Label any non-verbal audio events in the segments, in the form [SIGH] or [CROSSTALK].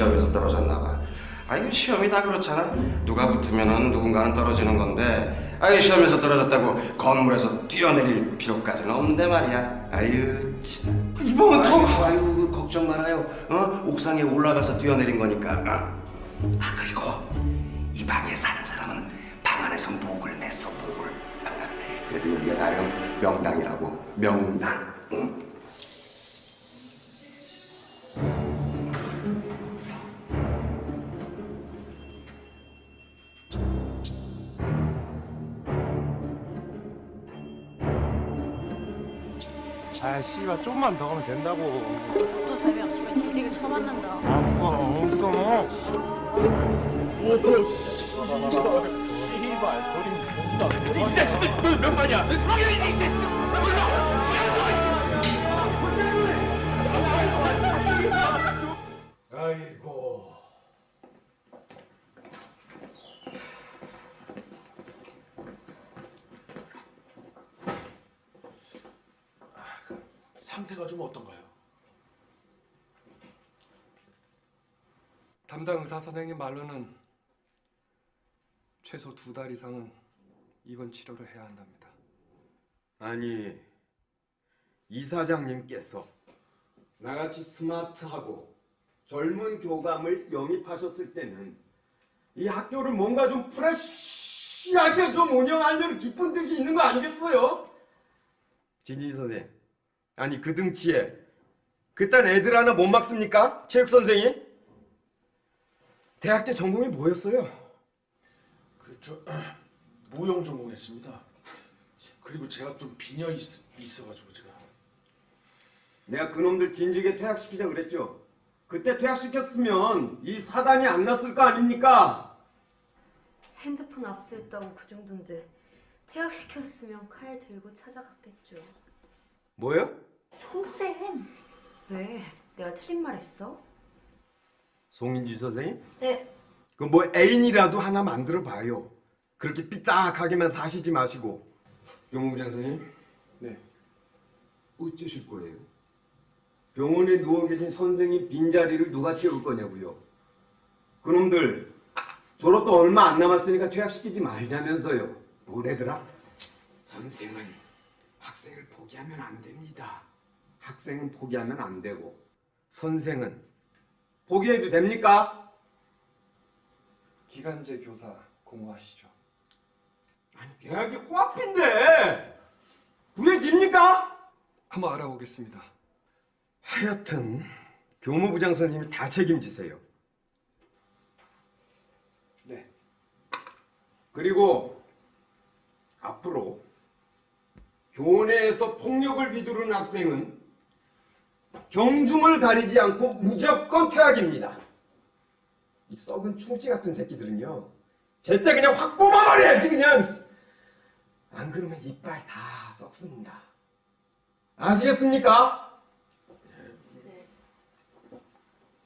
시험에서 떨어졌나 봐. 아 이거 시험이 다 그렇잖아. 누가 붙으면은 누군가는 떨어지는 건데, 아 이 시험에서 떨어졌다고 건물에서 뛰어내릴 필요까지는 없는데 말이야. 아유 참. 이번은 더- 아유 그 걱정 말아요. 어 옥상에 올라가서 뛰어내린 거니까. 어? 아 그리고 이 방에 사는 사람은 방 안에서 목을 맸어 목을. [LAUGHS] 그래도 여기가 나름 명당이라고 명당. 응? 아 씨발 좀만 더 하면 된다고. 또 재미없으면 뒤지게 쳐맞는다. 아빠 엉뚱어 오너 씨발 씨발 거린 존다. 이 자식들 너몇 마냐 성현이 이 자식들 담당 의사 선생님 말로는 최소 두 달 이상은 입원 치료를 해야 한답니다. 아니 이사장님께서 나같이 스마트하고 젊은 교감을 영입하셨을 때는 이 학교를 뭔가 좀 프레시하게 좀 운영하려는 깊은 뜻이 있는 거 아니겠어요? 진희 선생 아니 그 등치에 그딴 애들 하나 못 막습니까? 체육 선생이? 대학 때 전공이 뭐였어요? 그저 [CLEARS THROAT] 무용 전공했습니다. 그리고 제가 좀 빈혈이 있, 있어가지고 제가 내가 그놈들 진즉에 퇴학시키자 그랬죠. 그때 퇴학시켰으면 이 사단이 안 났을 거 아닙니까? 핸드폰 압수했다고 그 정도인데 퇴학시켰으면 칼 들고 찾아갔겠죠. 뭐요? 송쌤! 왜? 내가 틀린 말 했어? 송인지 선생님? 네. 그뭐 애인이라도 하나 만들어 봐요. 그렇게 삐딱하게만 사시지 마시고. 병무부장 선생님? 네. 어쩌실 거예요? 병원에 누워 계신 선생님 빈자리를 누가 채울 거냐고요. 그놈들 졸업도 얼마 안 남았으니까 퇴학시키지 말자면서요. 뭐래더라? 선생은 학생을 포기하면 안 됩니다. 학생은 포기하면 안 되고 선생은 포기해도 됩니까? 기간제 교사 공부하시죠. 아니 계약이 코앞인데 구해집니까? 한번 알아보겠습니다. 하여튼 교무부장 선생님이 다 책임지세요. 네. 그리고 앞으로 교내에서 폭력을 휘두르는 학생은 경중을 가리지 않고 무조건 퇴학입니다. 이 썩은 충치 같은 새끼들은요. 제때 그냥 확 뽑아버려야지 그냥. 안 그러면 이빨 다 썩습니다. 아시겠습니까? 네.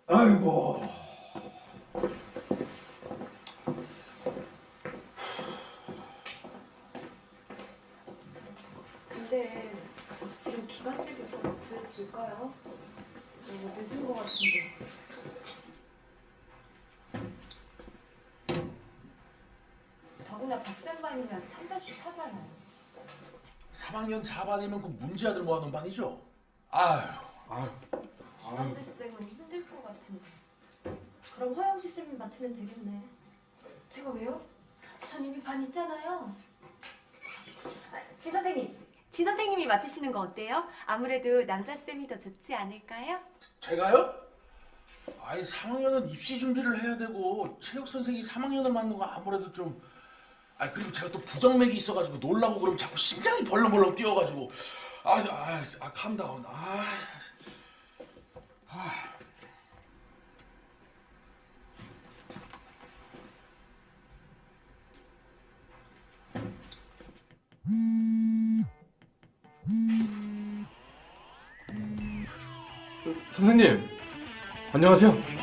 아이고. 근데 지금 교사가 구해도 줄까요? 너무 늦은 것 같은데. 더구나 박쌤반이면 3반씩 사잖아요. 3학년 4반이면 그 문제아들 모아놓은 반이죠? 아휴, 아휴. 이만재 쌤은 힘들 것 같은데. 그럼 허영지 쌤이 맡으면 되겠네. 제가 왜요? 전 이미 반 있잖아요. 아, 지 선생님, 지 선생님이 맡으시는 거 어때요? 아무래도 남자 쌤이 더 좋지 않을까요? 제가요? 아니 3학년은 입시 준비를 해야 되고 체육 선생이 3학년을 맡는 거 아무래도 좀. 아 그리고 제가 또 부정맥이 있어가지고 놀라고 그러면 자꾸 심장이 벌렁벌렁 뛰어가지고 아, 아, 아 캄다운. 아, 아. 선생님 안녕하세요.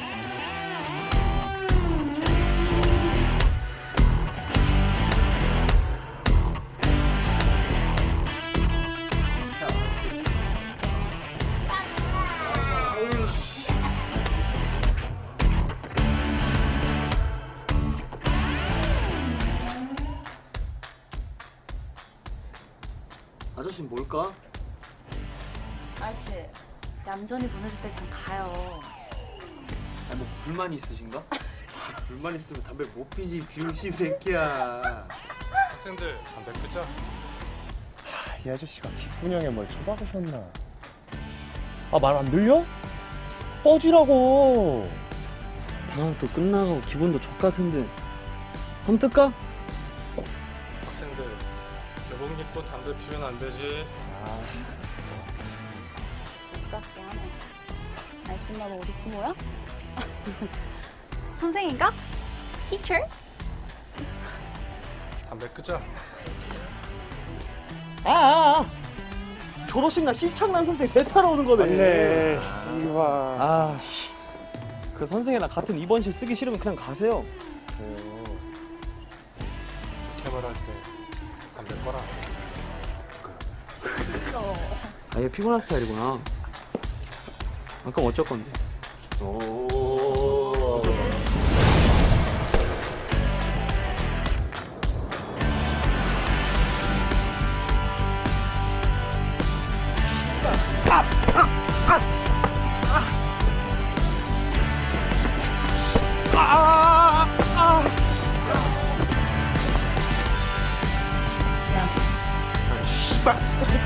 얌전히 보내줄 때 그냥 가요 아니 뭐 불만 있으신가? 불만 있으면 담배 못 피지 병신 새끼야 학생들 담배 끄자. 이 아저씨가 기분형에 뭘 처박으셨나? 아 말 안 들려? 꺼지라고. 방학도 끝나가고 기분도 족같은데 한번 뜰까? 학생들 교복 입고 담배 피우면 안 되지. 똑 알슨 나도 어디 부모야? [LAUGHS] 선생인가? 티처? 담배 끄자. 아, 아, 아. 졸업식 날 씹창난 선생 대타러 오는 거네 맞네. 아, 씨. 그 선생이랑 같은 입원실 쓰기 싫으면 그냥 가세요 좋게 말할 때 담배 꺼라. 아얘 피곤한 스타일이구나 아, 그럼 어쩔 건데?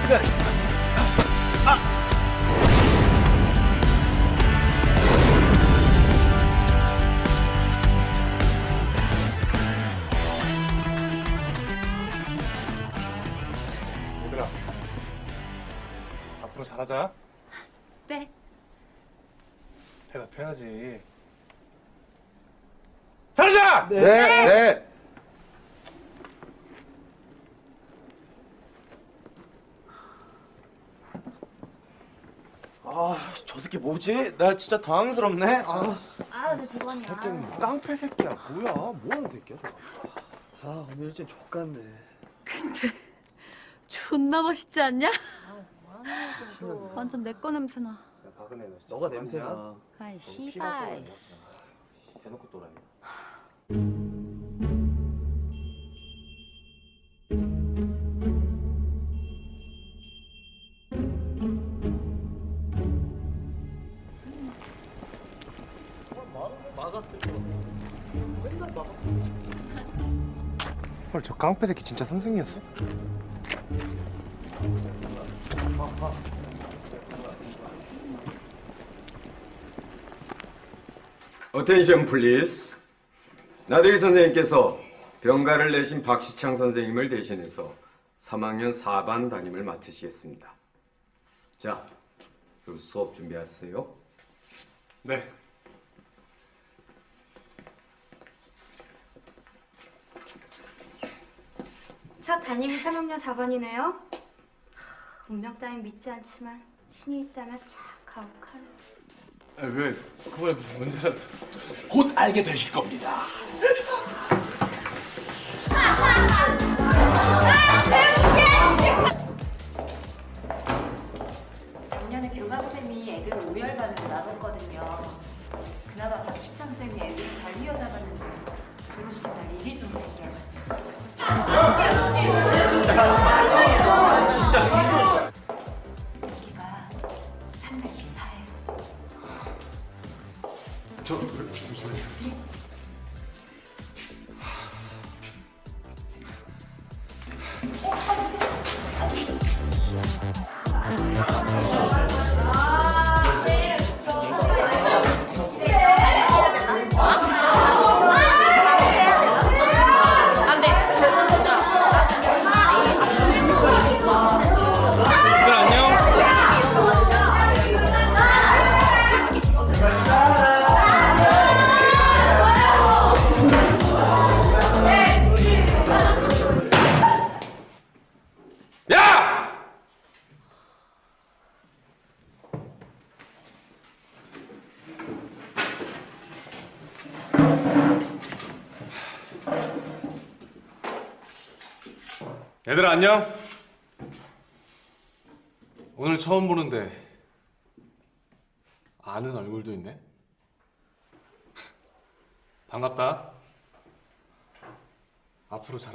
얘들아 잘하자. 네 대답해야지. 잘하자. 네, 네. 아, 저 새끼 뭐지? 나 진짜 당황스럽네. 아, 아내 그거냐 깡패 새끼야. 뭐야? 뭐 하는 새끼야, 저거? 아, 오늘 일진 족같네. 존나 멋있지 않냐? 완전 내 거 냄새나 너가 냄새나. 아이 씨발 대놓고 또라이. 헐, 저 깡패 새끼 진짜 선생이었어? Attention please. 나대기 선생님께서 병가를 내신 박시창 선생님을 대신해서 3학년 4반 담임을 맡으시겠습니다. 자, 그럼 수업 준비하세요. 네. 첫 담임이 3학년 4반이네요. 운명 따윈 믿지 않지만 신이 있다면 참 가혹하네. 아, 왜 그번에 무슨 문제라도. 곧 알게 되실 겁니다. 작년에 교감쌤이 애들을 오열반으로 나눴거든요. 그나마 박시창쌤이 애들을 잘 휘어잡았는데 졸업식 날 일이 좀 생겨가지고.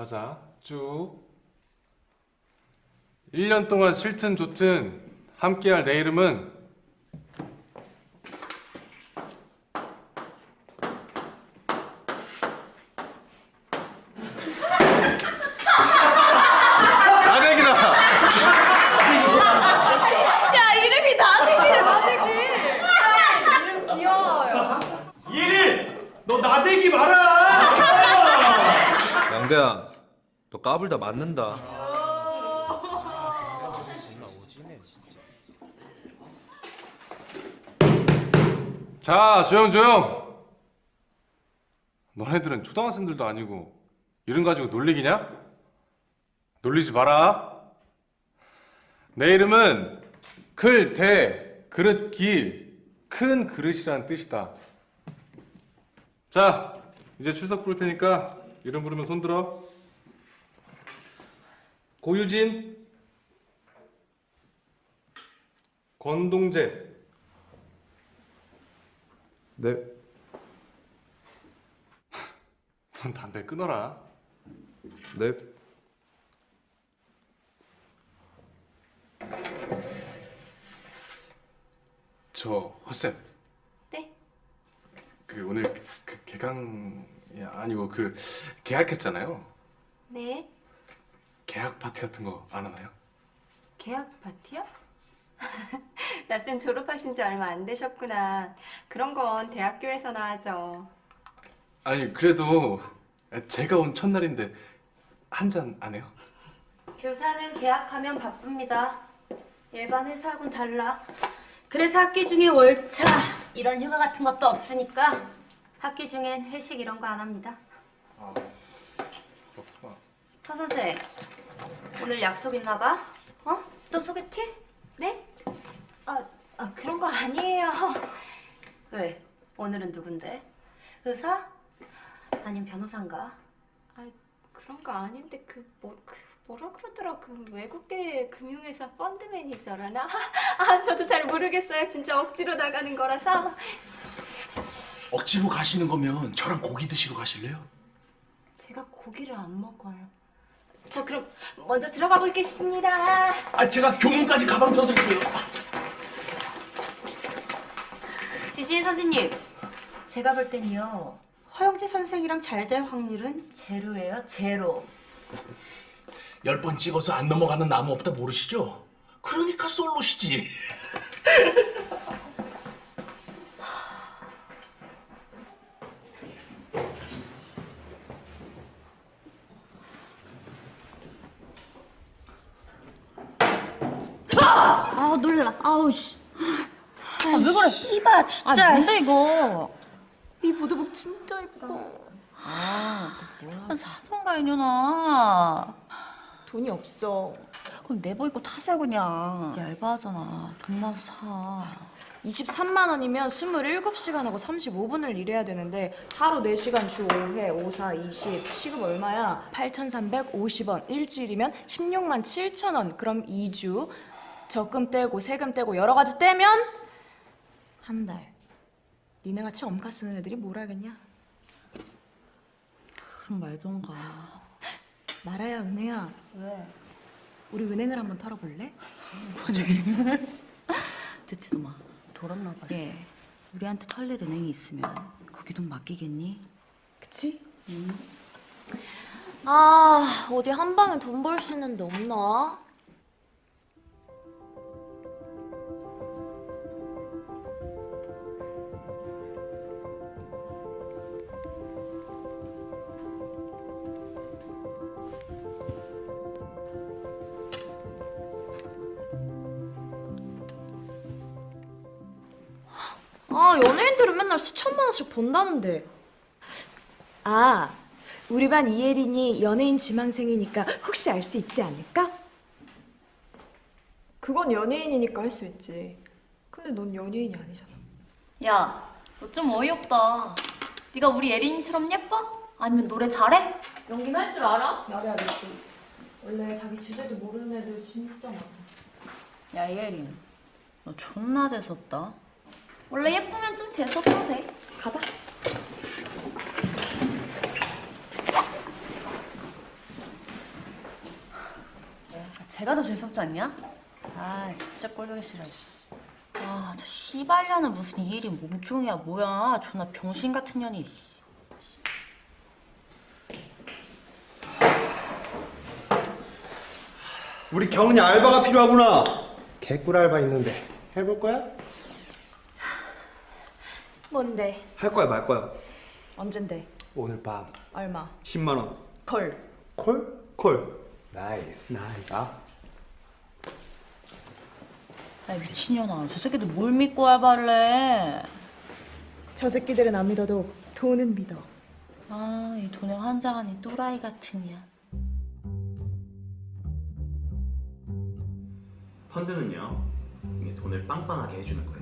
잘하자. 쭉. 1년 동안 싫든 좋든 함께할 내 이름은 나대기다. 야 이름이 나대기야 나대기. 이름 귀여워요. 예린, 너 나대기 마라. 양대야, 너 까불 다 맞는다. 자, 조용 조용. 너네들은 초등학생들도 아니고 이름 가지고 놀리기냐? 놀리지 마라. 내 이름은 클, 대, 그릇, 기, 큰 그릇이라는 뜻이다. 자, 이제 출석 부를 테니까 이름 부르면 손 들어. 고유진, 권동재, 네. [LAUGHS] 넌 담배 끊어라. 네. 저 허쌤. 네? 그 오늘 그 개강이 아니고 그 계약했잖아요. 네. 계약 파티 같은 거 안 하나요? 계약 파티요? [LAUGHS] 나쌤 졸업하신 지 얼마 안 되셨구나. 그런 건 대학교에서나 하죠. 아니 그래도 제가 온 첫날인데 한 잔 안 해요? 교사는 계약하면 바쁩니다. 일반 회사하고는 달라. 그래서 학기 중에 월차 이런 휴가 같은 것도 없으니까 학기 중엔 회식 이런 거 안 합니다. 아 그렇구나. 하 선생 오늘 약속 있나 봐? 어? 또 소개팅? 네? 아, 아 그런 거 아니에요. 왜? 오늘은 누군데? 의사? 아님 변호사인가? 그런 거 아닌데 그 뭐 그 뭐라 그러더라 그 외국계 금융회사 펀드 매니저라나? [LAUGHS] 아 저도 잘 모르겠어요. 진짜 억지로 나가는 거라서. 억지로 가시는 거면 저랑 고기 드시러 가실래요? 제가 고기를 안 먹어요. 저 그럼 먼저 들어가 보겠습니다. 아 제가 교문까지 가방 들어드릴게요. 지신 선생님, 제가 볼 땐요 허영지 선생이랑 잘 될 확률은 제로예요, 제로. 열 번 찍어서 안 넘어가는 나무 없다 모르시죠? 그러니까 솔로시지. [LAUGHS] 아 놀라. 아우 씨. 아, 왜 그래? 이봐, 진짜. 아 뭔데 이거? 이 보드복 진짜 예뻐. 아, 사던가 이년아. 돈이 없어. 그럼 내버 입고 타세요 그냥. 얇아하잖아. 돈 나서 사. 23만 원이면 27시간하고 35분을 일해야 되는데 하루 4시간 주 5회 5, 4, 20 시급 얼마야? 8,350원 일주일이면 16만 7천 원 그럼 2주 적금 떼고 세금 떼고 여러 가지 떼면 한 달. 니네 같이 엄카 쓰는 애들이 뭘 알겠냐? 그럼 말던가. 나라야 은혜야. 왜? 우리 은행을 한번 털어볼래? 뜨티도마 [LAUGHS] 돌았나 봐. 얘 우리한테 털릴 은행이 있으면 거기 돈 맡기겠니? 그치? 아 어디 한 방에 돈 벌 수 있는 데 없나? 아 연예인들은 맨날 수천만 원씩 번다는데 아, 우리 반 이혜린이 연예인 지망생이니까 혹시 알 수 있지 않을까? 그건 연예인이니까 할 수 있지. 근데 넌 연예인이 아니잖아. 야, 너 좀 어이없다. 네가 우리 예린이처럼 예뻐? 아니면 노래 잘해? 연기는 할줄 알아? 나래야 너 원래 자기 주제도 모르는 애들 진짜 많아. 야, 예린. 너 존나 재수없다. 원래 예쁘면 좀 재수없어도 돼. 가자. 야, 제가 더 재수없지 않냐? 아, 진짜 꼴보기 싫어, 씨. 아, 저 씨발년은 무슨 이혜린 몸종이야, 뭐야. 존나 병신 같은 년이, 씨. 우리 경은이 알바가 필요하구나. 개꿀 알바 있는데 해볼 거야? 뭔데? 할 거야 말 거야? 언젠데? 오늘 밤 얼마? 10만 원. 콜. 콜? 콜. nice. nice. 아? 야, 미친년아. 저 새끼들 뭘 믿고 알바를 해? 저 새끼들은 안 믿어도 돈은 믿어. 아, 이 돈에 환장한 이 또라이 같은 년. 펀드는요 이게 돈을 빵빵하게 해주는 거예요.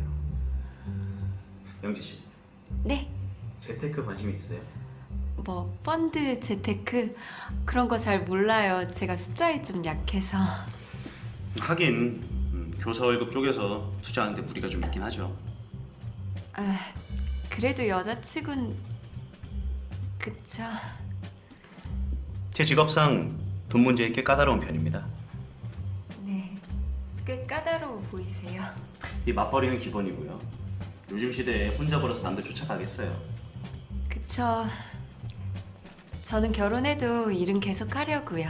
영지 씨, 네. 재테크 관심 있으세요? 뭐 펀드, 재테크 그런 거 잘 몰라요. 제가 숫자에 좀 약해서. 하긴 음, 교사 월급 쪼개서 투자하는데 무리가 좀 있긴 하죠. 아, 그래도 여자치곤 그쵸. 제 직업상 돈 문제에 꽤 까다로운 편입니다. 네. 꽤 까다로워 보이세요. 이 맞벌이는 기본이고요. 요즘 시대에 혼자 벌어서 남들 쫓아가겠어요. 그쵸. 저는 결혼해도 일은 계속 하려고요.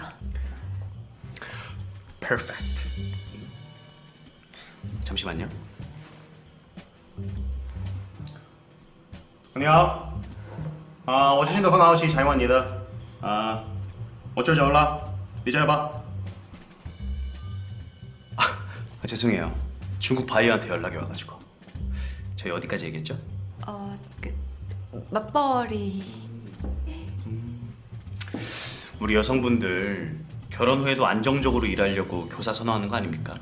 Perfect. 잠시만요. 你好，啊，我最近的很好奇采访你的，啊，我这走了，你这吧。 아, 죄송해요. 중국 바이어한테 연락이 와가지고. 저희 어디까지 얘기했죠? 어, 그 맞벌이. 우리 여성분들 결혼 후에도 안정적으로 일하려고 교사 선호하는 거 아닙니까?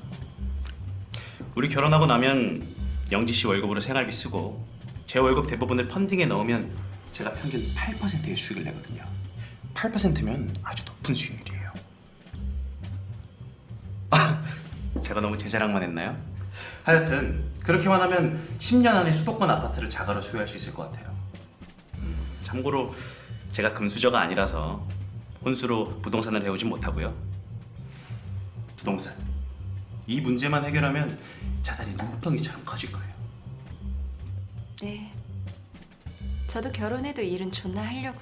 우리 결혼하고 나면 영지 씨 월급으로 생활비 쓰고 제 월급 대부분을 펀딩에 넣으면 제가 평균 8%의 수익을 내거든요. 8%면 아주 높은 수익률이에요. 아, [LAUGHS] 제가 너무 제 자랑만 했나요? 하여튼 그렇게만 하면 10년 안에 수도권 아파트를 자가로 소유할 수 있을 것 같아요. 음, 참고로 제가 금수저가 아니라서 혼수로 부동산을 해오진 못하고요. 부동산. 이 문제만 해결하면 자산이 눈덩이처럼 커질 거예요. 네. 저도 결혼해도 일은 존나 하려고.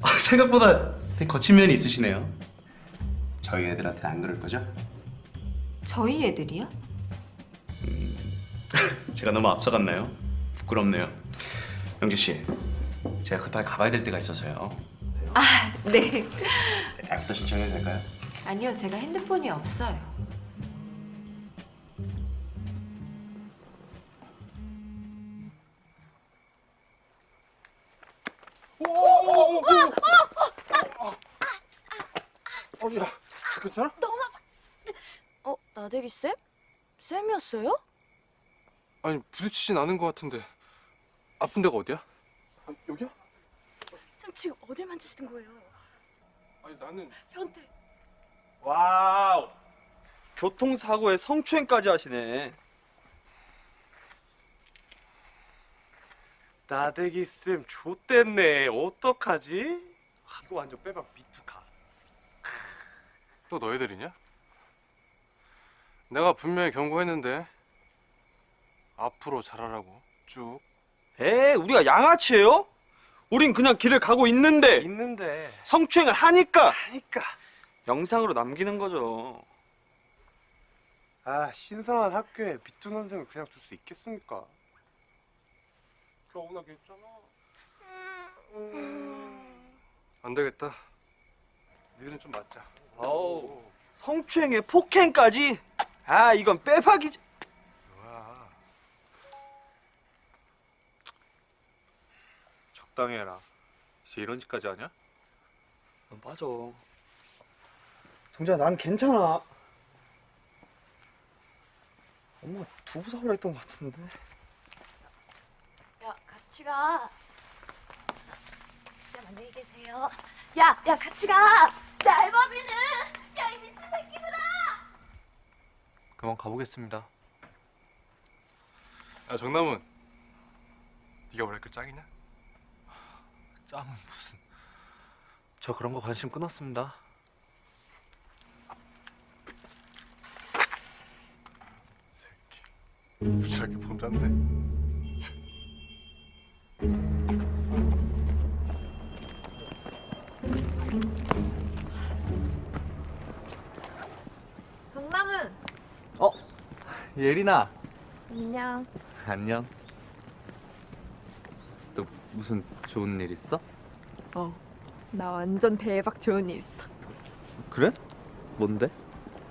아, 생각보다 되게 거친 면이 있으시네요. 저희 애들한테는 안 그럴 거죠? 저희 애들이요? 제가 너무 앞서갔나요? 부끄럽네요. 영지 씨, 제가 급하게 가봐야 될 데가 있어서요. 아, 네. 애프터 신청해도 될까요? 아니요, 제가 핸드폰이 없어요. 어디야? 괜찮아? 너무 아파. 어, 나대기 쌤? 쌤이었어요? 아니 부딪히진 않은 것 같은데 아픈 데가 어디야? 아, 여기야? 쌤 지금 어딜 만지시는 거예요? 아니 나는 변태, wow. 교통사고에 성추행까지 하시네. 나대기 쌤 좆됐네. 어떡하지? 아, 이거 완전 빼박 미투각. 또 너희들이냐? 내가 분명히 경고했는데 앞으로 잘하라고 쭉 에, 우리가 양아치예요? 우린 그냥 길을 가고 있는데 있는데 성추행을 하니까 하니까 영상으로 남기는 거죠. 아 신성한 학교에 미투 선생을 그냥 둘 수 있겠습니까? 서운하게 했잖아. 안 되겠다. 니들은 좀 맞자. 아우, 성추행에 폭행까지? 아, 이건 빼박이지. 뭐야? 적당히 해라. 이제 이런 짓까지 하냐? 어, 맞아. 정재야, 난 괜찮아. 엄마가 두부 사오라 했던 것 같은데. 야 같이 가. 쌤 안녕히 계세요. 야, 야 같이 가. 날범이는 야 이 미친 새끼들아. 그만 가보겠습니다. 야 정남은 네가 우리 학교 짱이냐? 짱은 무슨? 저 그런 거 관심 끊었습니다. 새끼 무지하게 폼 잡네. 예린아 안녕. 안녕 또 무슨 좋은 일 있어? 어, 나 완전 대박 좋은 일 있어. 그래? 뭔데?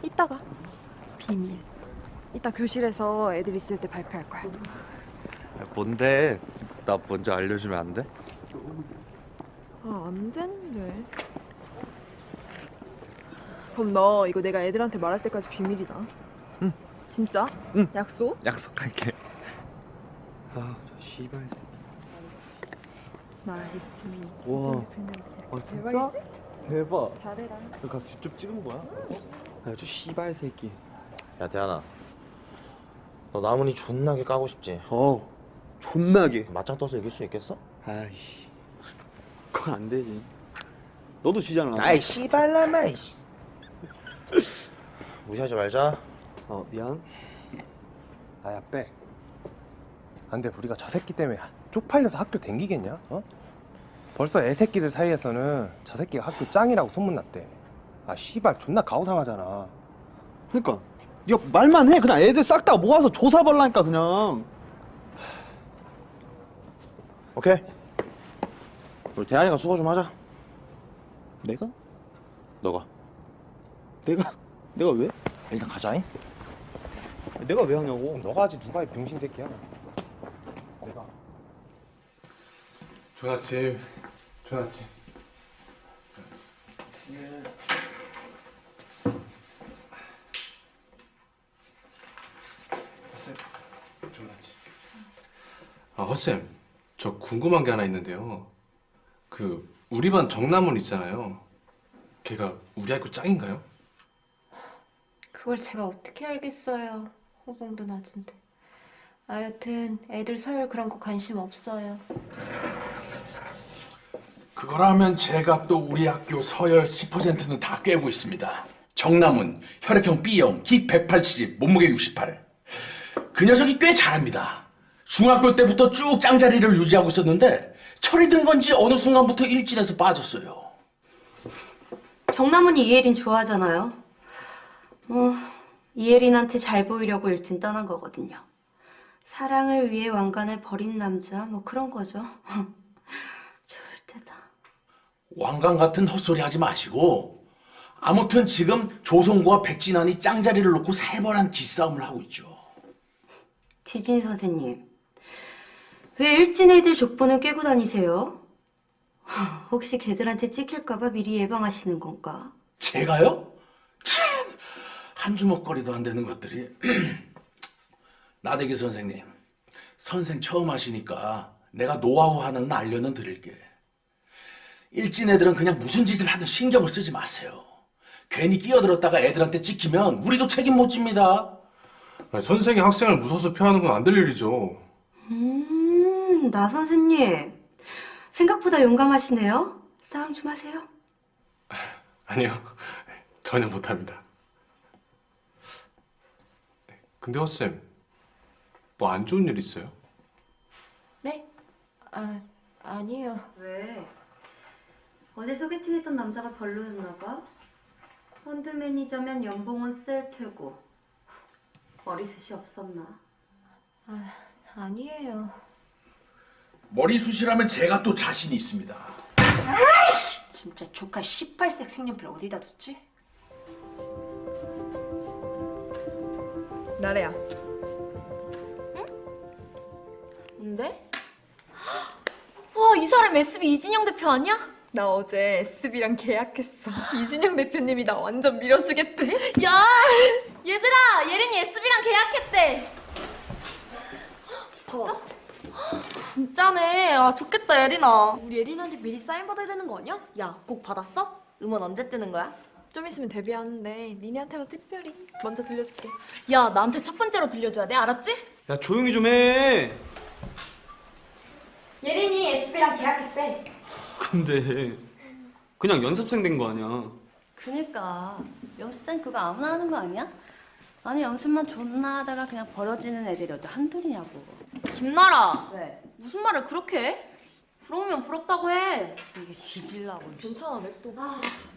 이따가 비밀. 이따 교실에서 애들 있을 때 발표할 거야. 야, 뭔데? 나 먼저 알려주면 안 돼? 아, 안 되는데. 그럼 너 이거 내가 애들한테 말할 때까지 비밀이다. 응. 진짜? 응. 약속? 약속할게 아, 저 씨발. nice. 우와. 어, 진짜? 대박 잘해라. 너가 직접 찍은 거야? 아, 저 씨발 새끼. 야 대한아 너 나문이 존나게 까고 싶지? 어, 존나게. 맞짱 떠서 이길 수 있겠어? 아이씨. 그건 안 되지. 너도 지잖아. 아이 씨발라마 무시하지 말자 어, 미안. 나야 빼. 안돼 우리가 저 새끼 때문에 쪽팔려서 학교 댕기겠냐? 어? 벌써 애새끼들 사이에서는 저 새끼가 학교 짱이라고 소문났대. 아 씨발 존나 가오상하잖아. 그러니까 네가 말만 해. 그냥 애들 싹 다 모아서 조사 벌라니까 그냥. 오케이 우리 대한이가 수고 좀 하자 내가? 너가 내가? 내가 왜? 일단 가자잉 내가 왜 하냐고. 너가 하지 누가 이 병신 새끼야? 내가. 좋은 아침. 좋은 아침. 허쌤, 좋은 아침. 아, 허쌤, 저 궁금한 게 하나 있는데요. 그 우리 반 정남은 있잖아요. 걔가 우리 학교 짱인가요? 그걸 제가 어떻게 알겠어요. 호봉도 낮은데. 아 여튼 애들 서열 그런 거 관심 없어요. 그거라면 제가 또 우리 학교 서열 10%는 다 꿰고 있습니다. 정남은 혈액형 B형, 키 180, 몸무게 68. 그 녀석이 꽤 잘합니다. 중학교 때부터 쭉 짱자리를 유지하고 있었는데 철이 든 건지 어느 순간부터 일진에서 빠졌어요. 정남은이 이예린 좋아하잖아요. 뭐 이예린한테 잘 보이려고 일진 떠난 거거든요. 사랑을 위해 왕관을 버린 남자 뭐 그런 거죠. [LAUGHS] 좋을 때다. 왕관 같은 헛소리 하지 마시고 아무튼 지금 조성구와 백진환이 짱자리를 놓고 살벌한 기싸움을 하고 있죠. 지진 선생님, 왜 일진 애들 족보는 꿰고 다니세요? [LAUGHS] 혹시 걔들한테 찍힐까봐 미리 예방하시는 건가? 제가요? 참! 한 주먹거리도 안 되는 것들이. [CLEARS THROAT] 나대기 선생님, 선생 처음 하시니까 내가 노하우 하나는 알려는 드릴게. 일진 애들은 그냥 무슨 짓을 하든 신경을 쓰지 마세요. 괜히 끼어들었다가 애들한테 찍히면 우리도 책임 못 집니다. 아니, 선생이 학생을 무서워서 폐하는 건 안 될 일이죠. 음, 나 선생님. 생각보다 용감하시네요. 싸움 좀 하세요. 아니요, 전혀 못합니다. 근데 허쌤, 뭐 안 좋은 일 있어요? 네? 아 아니요. 왜? 어제 소개팅했던 남자가 별로였나 봐? 펀드 매니저면 연봉은 셀 테고 머리숱이 없었나? 아 아니에요. 머리숱이라면 제가 또 자신이 있습니다. 아이씨 진짜 조카 18색 색연필 어디다 뒀지? 나래야. 응? 뭔데? [GASPS] 와, 이 사람 SB 이진영 대표 아니야? 나 어제 SB랑 계약했어. [GASPS] 이진영 대표님이 나 완전 밀어쓰겠대. [LAUGHS] 야, 얘들아, 예린이 SB랑 계약했대. [GASPS] 봐봐. 진짜네. 아 좋겠다 예린아. 우리 예린한테 미리 사인 받아야 되는 거 아니야? 야, 곡 받았어? 음원 언제 뜨는 거야? 좀 있으면 데뷔하는데 니네한테만 특별히 먼저 들려줄게. 야, 나한테 첫 번째로 들려줘야 돼. 알았지? 야 조용히 좀 해. 예린이 SB랑 계약했대. 근데 그냥 연습생 된 거 아니야. 그니까 연습생 그거 아무나 하는 거 아니야? 아니 연습만 존나 하다가 그냥 벌어지는 애들이 어디 한둘이냐고 김나라. 왜? 무슨 말을 그렇게 해? 부러우면 부럽다고 해. 이게 뒤질라고 괜찮아, 냅둬. 아, 이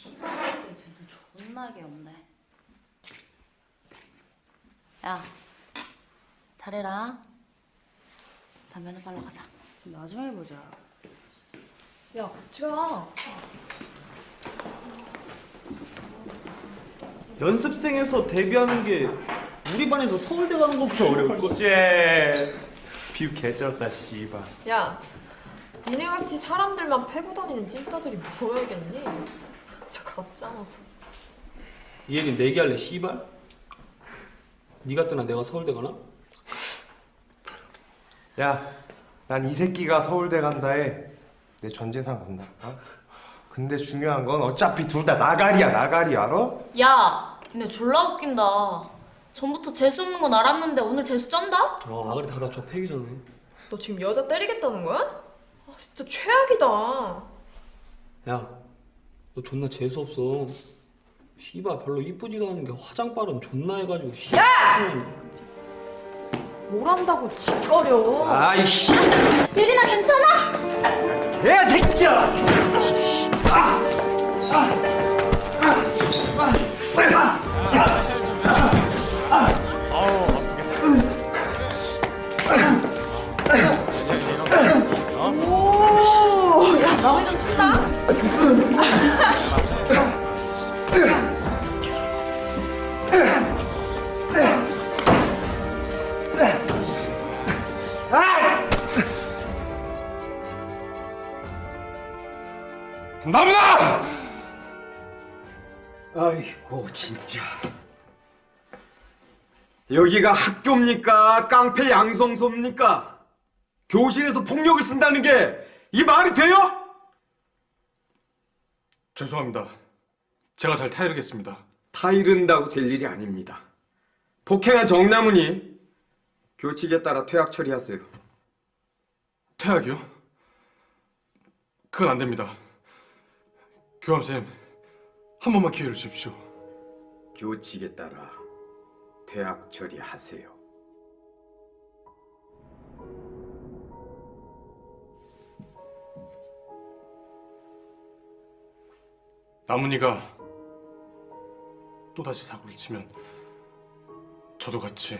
씨발 재수 존나게 없네 야 잘해라 담배나 빨러 가자 나중에 보자 야, 같이 가. 연습생에서 데뷔하는 게 우리 반에서 서울대 가는 것보다 어려워. 쟤 비유 개쩔었다 씨발. 야, 니네 같이 사람들만 패고 다니는 찐따들이 뭐야겠니? 진짜 가짜나서. 이 얘기 내기할래 씨발? 네가 뜨나 내가 서울대 가나? 야, 난 이 새끼가 서울대 간다에 내 전 재산 건다. 어? 근데 중요한 건 어차피 둘 다 나가리야, 나가리 알아? 야, 니네 졸라 웃긴다. 전부터 재수 없는 건 알았는데 오늘 재수 쩐다? 아 아가리 다 다쳐 패기 전에. 너 지금 여자 때리겠다는 거야? 아, 진짜 최악이다. 야, 너 존나 재수 없어. 씨발 별로 이쁘지도 않은 게 화장 빠름 존나 해가지고 씨. 야! 뭘 한다고 짓거려. 아이씨. 예린아 괜찮아? 야 새끼야. 오, 나무나! 아이고 진짜 여기가 학교입니까 깡패 양성소입니까 교실에서 폭력을 쓴다는 게 이 말이 돼요? 죄송합니다. 제가 잘 타이르겠습니다. 타이른다고 될 일이 아닙니다 폭행한 정남훈이 교칙에 따라 퇴학 처리하세요 퇴학이요? 그건 안 됩니다. 교감쌤, 한 번만 기회를 주십시오. 교칙에 따라 퇴학 처리하세요 나문이가 또다시 사고를 치면 저도 같이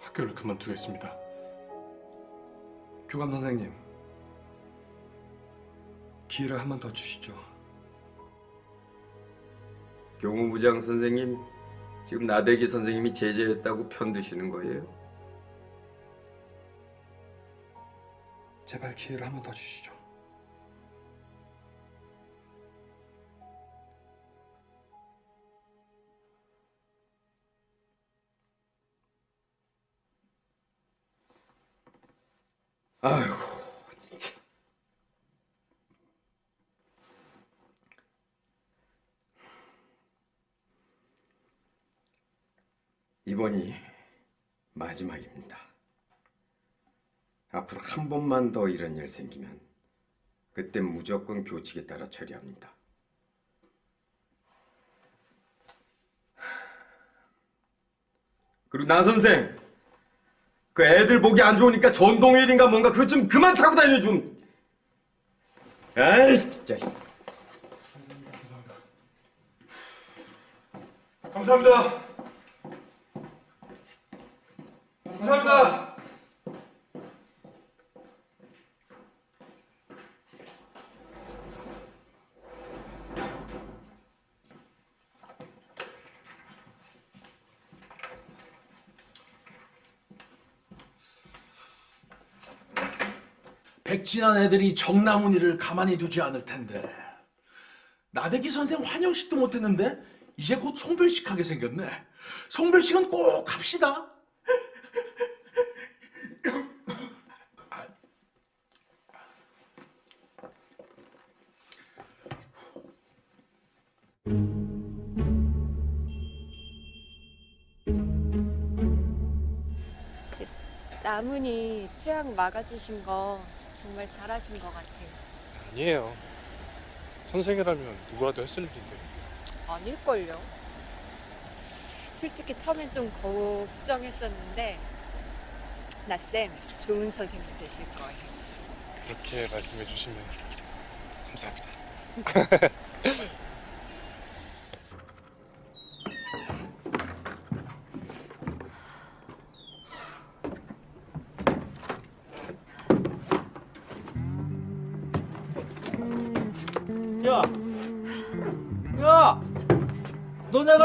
학교를 그만두겠습니다. 교감 선생님 기회를 한 번 더 주시죠 교무부장 선생님 지금 나대기 선생님이 제재했다고 편드시는 거예요? 제발 기회를 한 번 더 주시죠. 아이고, 진짜. 이번이 마지막입니다. 앞으로 한 번만 더 이런 일 생기면 그때 무조건 교칙에 따라 처리합니다. 그리고 나 선생, 그 애들 보기 안 좋으니까 전동휠인가 뭔가 그거 좀 그만 타고 다녀 좀. 아이 진짜. 감사합니다. 감사합니다. 백진한 애들이 정나문이를 가만히 두지 않을 텐데. 나대기 선생 환영식도 못했는데 이제 곧 송별식 하게 생겼네. 송별식은 꼭 합시다. 나문이 퇴학 막아주신 거 정말 잘하신 것 같아요. 아니에요. 선생이라면 누구라도 했을 일인데. 아닐걸요. 솔직히 처음엔 좀 걱정했었는데 나쌤 좋은 선생님 되실 거예요. 그렇게 말씀해 주시면 감사합니다.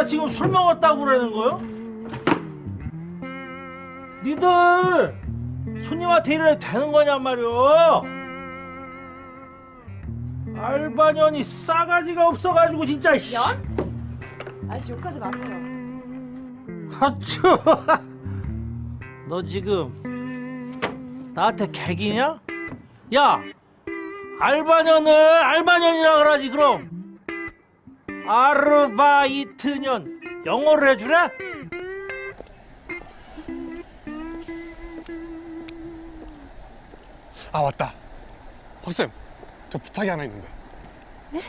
지금 술 먹었다고 그러는 거요? 니들 손님한테 이래도 되는 거냔 말이오? 알바년이 싸가지가 없어가지고 진짜. 연? 아저씨 욕하지 마세요. 하쭈. 너 지금 나한테 개기냐? 야, 알바년을 알바년이라 그러지 그럼. 아르바이트년 영어를 해주래? 아 맞다. 허쌤, 저 부탁이 하나 있는데. 네?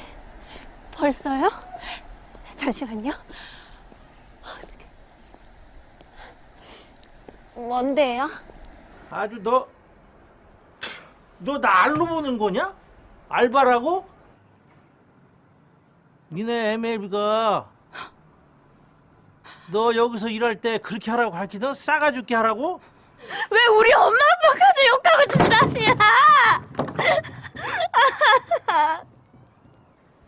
벌써요? 잠시만요. 뭔데요? 아주 너, 너 날로 보는 거냐? 알바라고? 니네 MLB가 너 여기서 일할 때 그렇게 하라고 가르치던 싸가 죽게 하라고? 왜 우리 엄마 아빠까지 욕하고 지랄이야?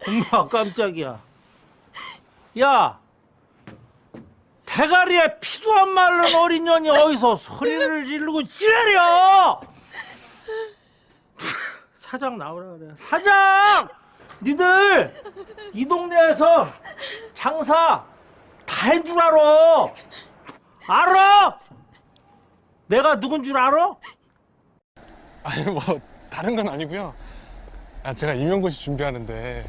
엄마 깜짝이야. 야, 대가리에 피도 안 마른 어린 년이 어디서 소리를 지르고 지랄이야! [LAUGHS] 사장 나오라 그래. 사장! 니들 이 동네에서 장사 다 한 줄 알아. 알아? 내가 누군 줄 알아? 아니 뭐 다른 건 아니고요. 아 제가 임용고시 준비하는데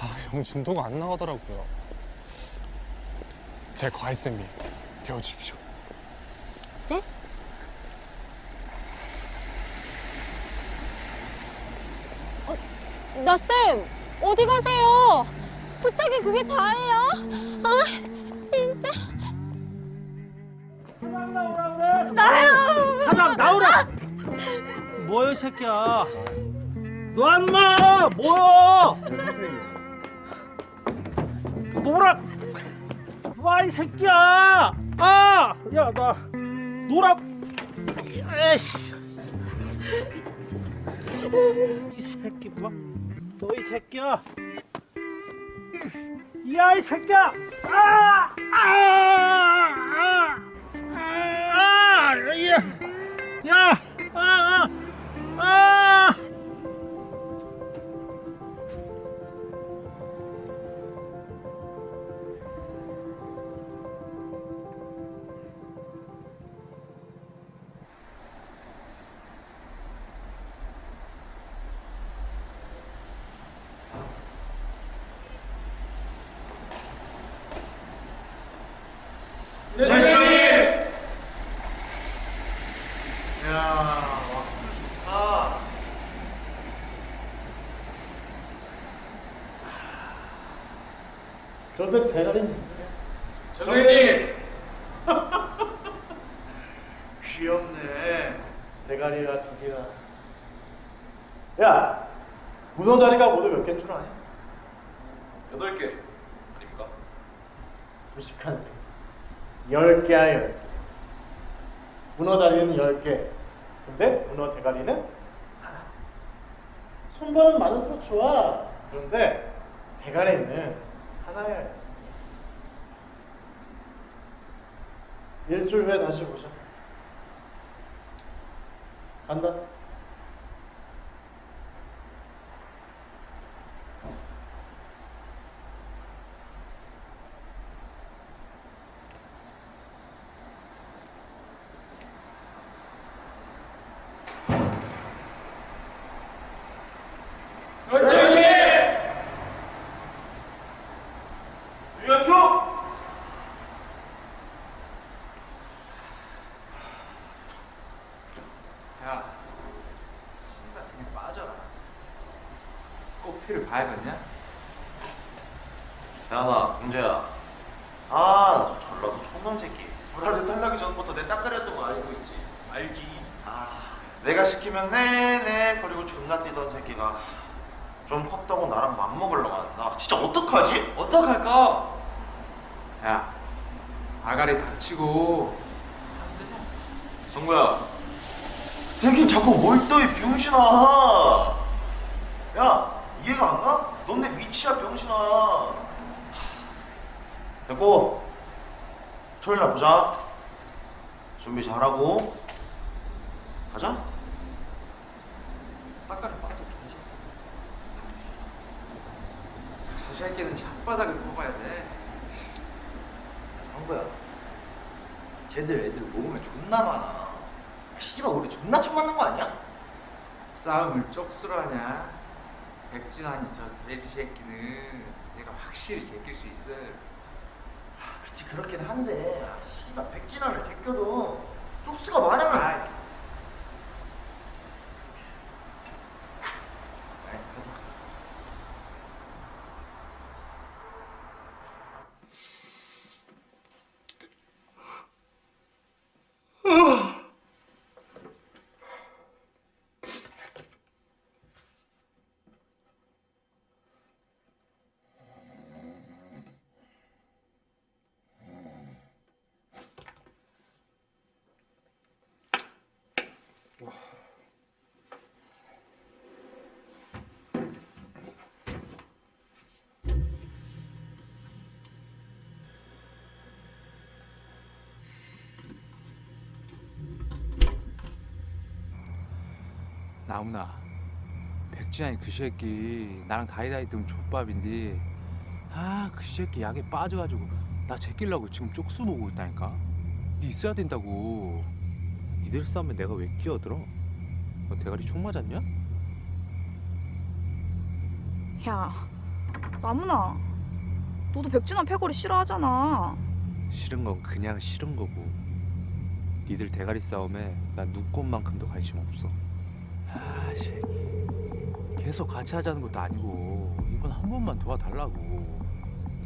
아, 영 진도가 안 나가더라고요. 제 과외 쌤이 되어 주십시오. 네? 어, 나 쌤 어디 가세요? 부탁이 그게 다예요? 아 진짜 나요! 사장 나오라! 뭐야 이 새끼야? 너 안마 뭐야? 노라! 와이 새끼야! 아! 야나 노라! 에이씨! 이 새끼 봐. 너 이 새끼야! 야이 새끼야! 아! 아! 아! 아! 야! 야! 아! 아! 아! 그런데 대가리는 정현이! 귀엽네. 대가리가 두 개나. 야, 문어 다리가 모두 몇 개인 줄 아냐? 여덟 개 아닙니까? 무식한 새끼. 열 개야 열 개. 문어 다리는 열 개. 근데 문어 대가리는 하나. 손발은 많을수록 좋아. 그런데 대가리는 하나여야지. 일주일 후에 다시 보자. 간다. 정현이! 유현수! 야, 씨발 그냥 빠져라. 꼭 피를 봐야겠냐? 야나 동재야 아저 전라도 촌놈 새끼 불알을 탈락이 전부터 내 딱거렸던 거 알고 있지 알지 아 내가 시키면 네네 그리고 존나 뛰던 새끼가 좀 컸다고 나랑 맘먹으려고 한다 진짜 어떡하지? 어떡할까? 야, 아가리 닥치고 성구야 되긴 자꾸 뭘 떠 이 병신아 야 이해가 안 가? 넌 내 위치야 병신아 됐고 보자 준비 잘하고 가자 딱가리 빠져. 저 새끼는 혓바닥을 뽑아야 돼. 성구야 쟤들 애들 모으면 존나 많아 씨발 우리 존나 처음 만난 거 아니야? 싸움을 쪽수로 하냐? 백준환이 저 돼지 새끼는 내가 확실히 제낄 수 있어. 아, 그치 그렇긴 한데 백진환을 제껴도 쪽수가 많으면 나무나 백준환이 그 새끼 나랑 다이다이 뜨면 족밥인데 아 그 새끼 약에 빠져가지고 나 제끼려고 지금 쪽수 보고 있다니까 니 있어야 된다고 니들 싸움에 내가 왜 끼어들어? 너 대가리 총 맞았냐? 야, 나무나. 너도 백준환 패거리 싫어하잖아. 싫은 건 그냥 싫은 거고 니들 대가리 싸움에 난 눈꽃만큼도 관심 없어 아 새끼 계속 같이 하자는 것도 아니고 이번 한 번만 도와달라고.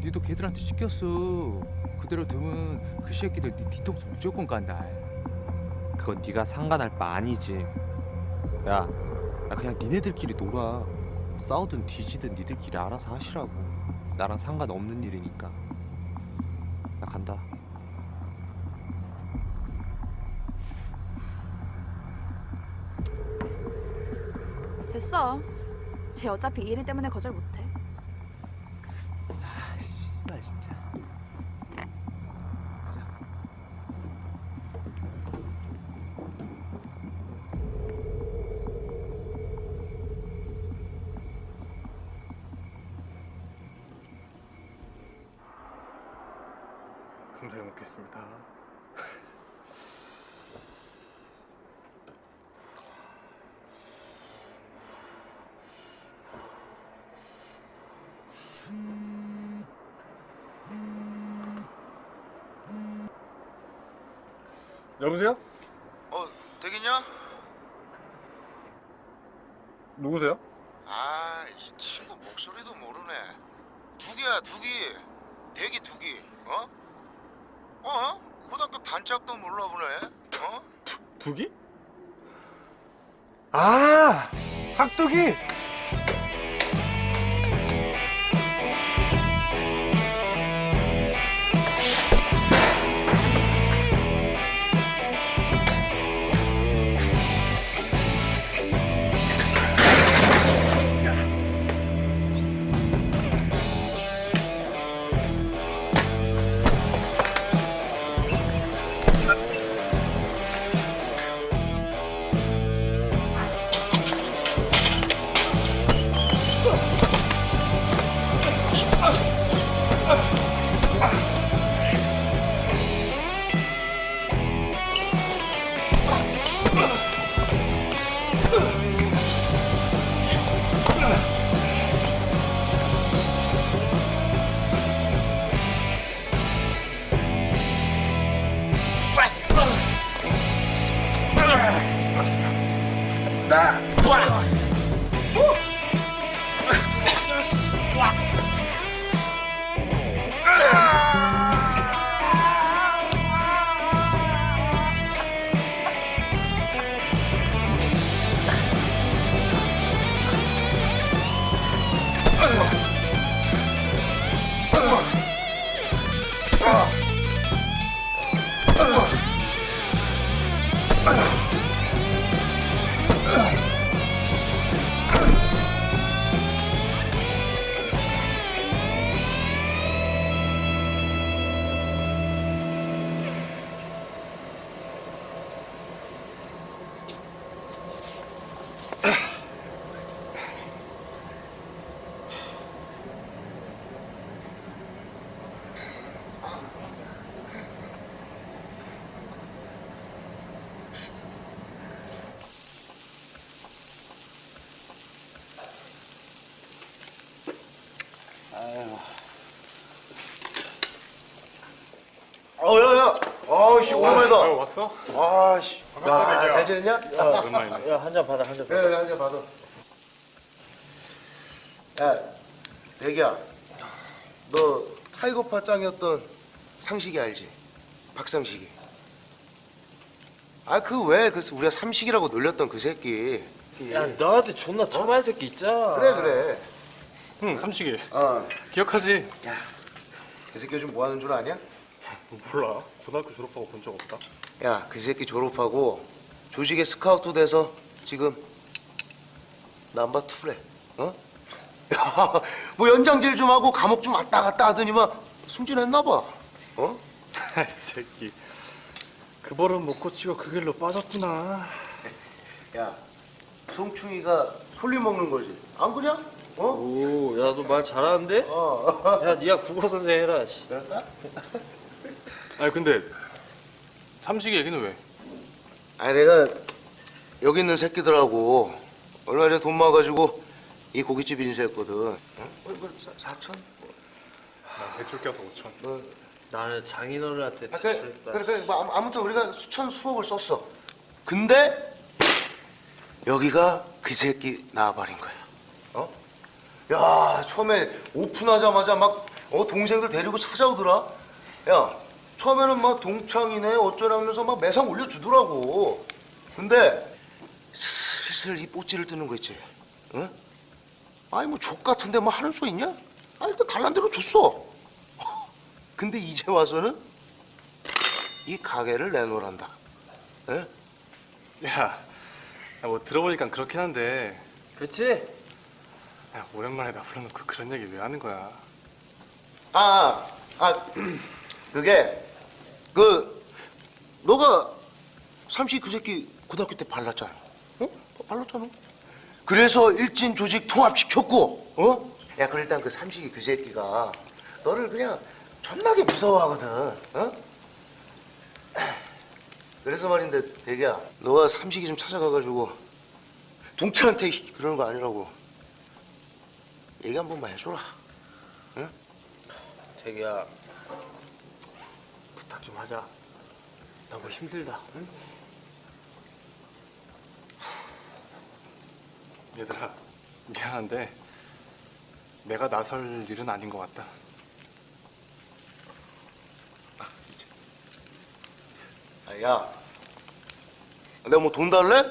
니도 걔들한테 시켰어. 그대로 두면 그 새끼들 니 뒤통수 무조건 간다. 그건 네가 상관할 바 아니지. 야, 나 그냥 니네들끼리 놀아. 싸우든 뒤지든 니들끼리 알아서 하시라고. 나랑 상관없는 일이니까. 나 간다 됐어. 쟤 어차피 이일 때문에 거절 못 아씨, 오랜만이다. 아유, 왔어? 아씨. 반갑다, 야, 대기야. 잘 지냈냐? 야, 오랜만이네. 야, 한 잔 받아, 한 잔 받아. 그래, 한잔 받아. 야, 대기야. 너 타이거파 짱이었던 상식이 알지? 박상식이. 아, 그 왜, 그 우리가 삼식이라고 놀렸던 그 새끼. 야 너한테 존나 처마의 새끼 있잖아 그래, 그래. 응 삼식이 어. 기억하지? 야, 그 새끼 요즘 뭐 하는 줄 아냐? 몰라 고등학교 졸업하고 본 적 없다 야, 그 새끼 졸업하고 조직에 스카우트 돼서 지금 남바 투래. 어? 야, [LAUGHS] 뭐 연장질 좀 하고 감옥 좀 왔다 갔다 하더니만 승진했나 봐. 어? [LAUGHS] 이 새끼 그 버릇 못 고치고 그 길로 빠졌구나 야, 송충이가 솔리 먹는 거지. 안 그냐? 어? 오, 야 너 말 잘하는데? 어. 야 네가 국어 선생 해라 씨. 그럴까? [LAUGHS] 아니 근데 삼식이 얘기는 왜? 아니 내가 여기 있는 새끼들하고 얼마 전에 돈 모아가지고 이 고깃집 인수했거든. 어? 뭐, 뭐, 사- 사천? 나 대출 껴서 5천 너 나는 장인어른한테 아, 그래, 대출했다 그래, 그래. 뭐 아무- 아무튼 우리가 수천 수억을 썼어. 근데 여기가 그 새끼 나와버린 거야. 어? 야, 처음에 오픈하자마자 막 어, 동생들 데리고 찾아오더라. 야, 처음에는 막 동창이네 어쩌라면서 막 매상 올려주더라고. 근데 슬슬 이 뽀찌를 뜨는 거 있지. 응? 아니 뭐 족 같은데 뭐 하는 수 있냐? 아 일단 달란 대로 줬어. [LAUGHS] 근데 이제 와서는 이 가게를 내놓으란다. 에? 야, 야, 뭐 들어보니까 그렇긴 한데 그렇지? 야 오랜만에 나 불러놓고 그런 얘기 왜 하는 거야 아, 아, [CLEARS THROAT] 그게 그 너가 삼시 그 새끼 고등학교 때 발랐잖아. 어? 발랐잖아. 그래서 일진 조직 통합시켰고, 어? 야, 그 일단 그 삼식이 그 새끼가 너를 그냥 존나게 무서워하거든, 어? 그래서 말인데, 대기야, 너가 삼식이 좀 찾아가가지고 동철한테 그러는 거 아니라고 얘기 한 번만 해줘라. 응? 부탁 좀 하자 나 뭐 힘들다 응? 얘들아 미안한데 내가 나설 일은 아닌 것 같다 아, 야 내가 뭐 돈 달래?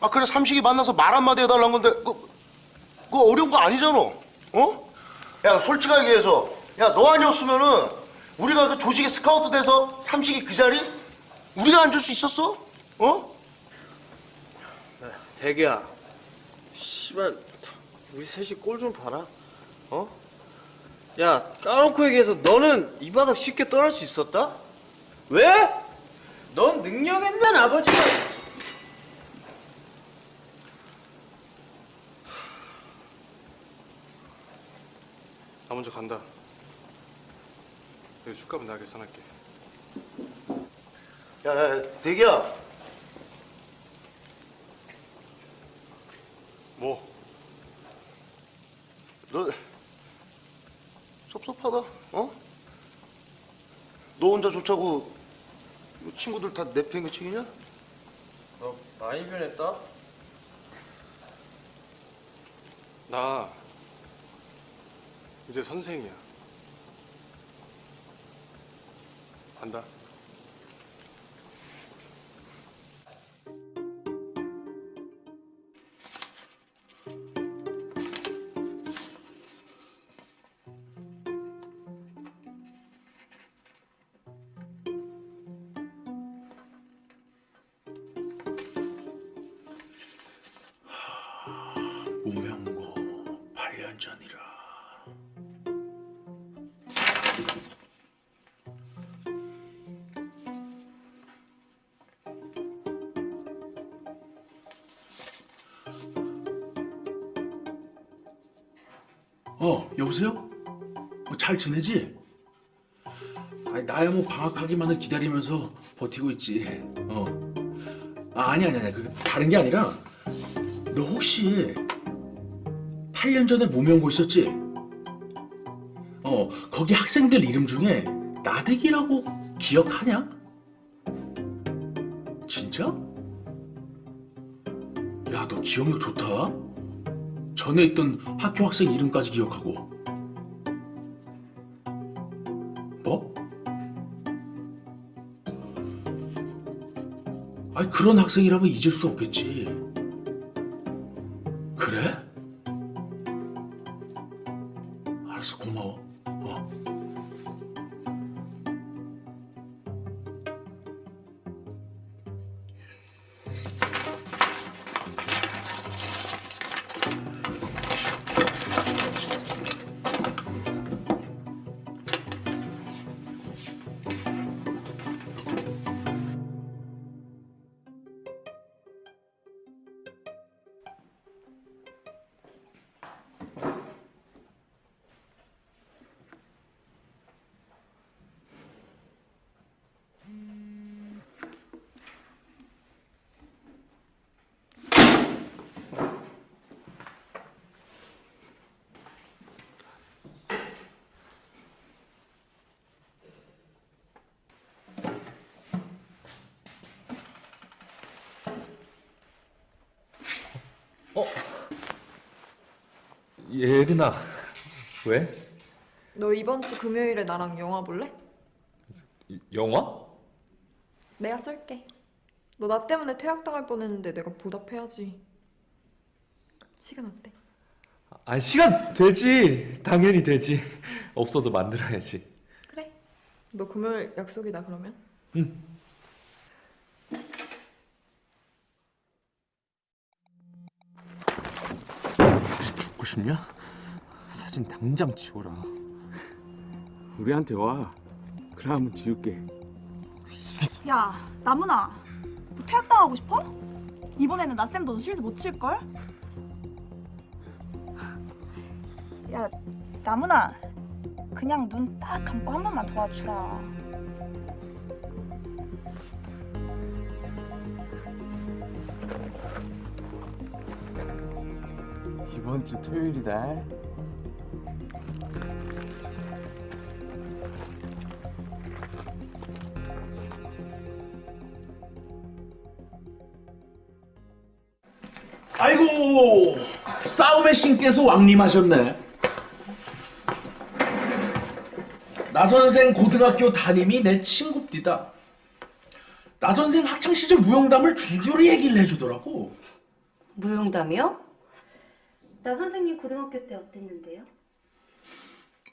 아 그래 삼식이 만나서 말 한마디 해달라는 건데 그, 그 어려운 거 아니잖아 어? 야 솔직하게 얘기해서 야 너 아니었으면은 우리가 그 조직에 스카우트 돼서 삼식이 그 자리 우리가 앉을 수 있었어? 어? 대기야. 씨발 우리 셋이 꼴 좀 봐라. 어? 야 까놓고 얘기해서 너는 이 바닥 쉽게 떠날 수 있었다? 왜? 넌 능력 있는 아버지가 나 먼저 간다. 여기 술값은 내가 계산할게. 야, 야, 야 대기야 뭐? 너 섭섭하다 어? 너 혼자 좋자고 친구들 다 내팽개 치기냐? 너 많이 변했다? 나 이제 선생이야. 간다. 어, 여보세요? 어, 잘 지내지? 아니, 나야 뭐 방학하기만을 기다리면서 버티고 있지. 어. 아, 아니, 아니, 아니. 그 다른 게 아니라, 너 혹시 8년 전에 무명고 있었지? 어, 거기 학생들 이름 중에 나대기라고 기억하냐? 진짜? 야, 너 기억력 좋다. 전에 있던 학교 학생 이름까지 기억하고. 뭐? 아니, 그런 학생이라면 잊을 수 없겠지. 어? 예린아 왜? 너 이번 주 금요일에 나랑 영화 볼래? 영화? 내가 쏠게. 너 나 때문에 퇴학당할 뻔했는데 내가 보답해야지. 시간 어때? 아 시간 되지 당연히 되지 없어도 만들어야지 그래. 너 금요일 약속이다 그러면? 응 싶냐? 사진 당장 지워라. 우리한테 와. 한번 지울게. 야, 나문아. 너 퇴학당하고 싶어? 이번에는 나쌤 너도 실드 못 칠걸? 야, 나문아. 그냥 눈 딱 감고 한 번만 도와주라. 이번 주 토요일이다. 아이고 싸움의 신께서 왕림하셨네. 나 선생 고등학교 담임이 내 친구입니다. 나 선생 학창 시절 무용담을 줄줄이 얘기를 해주더라고. 무용담이요? 나 선생님 고등학교 때 어땠는데요?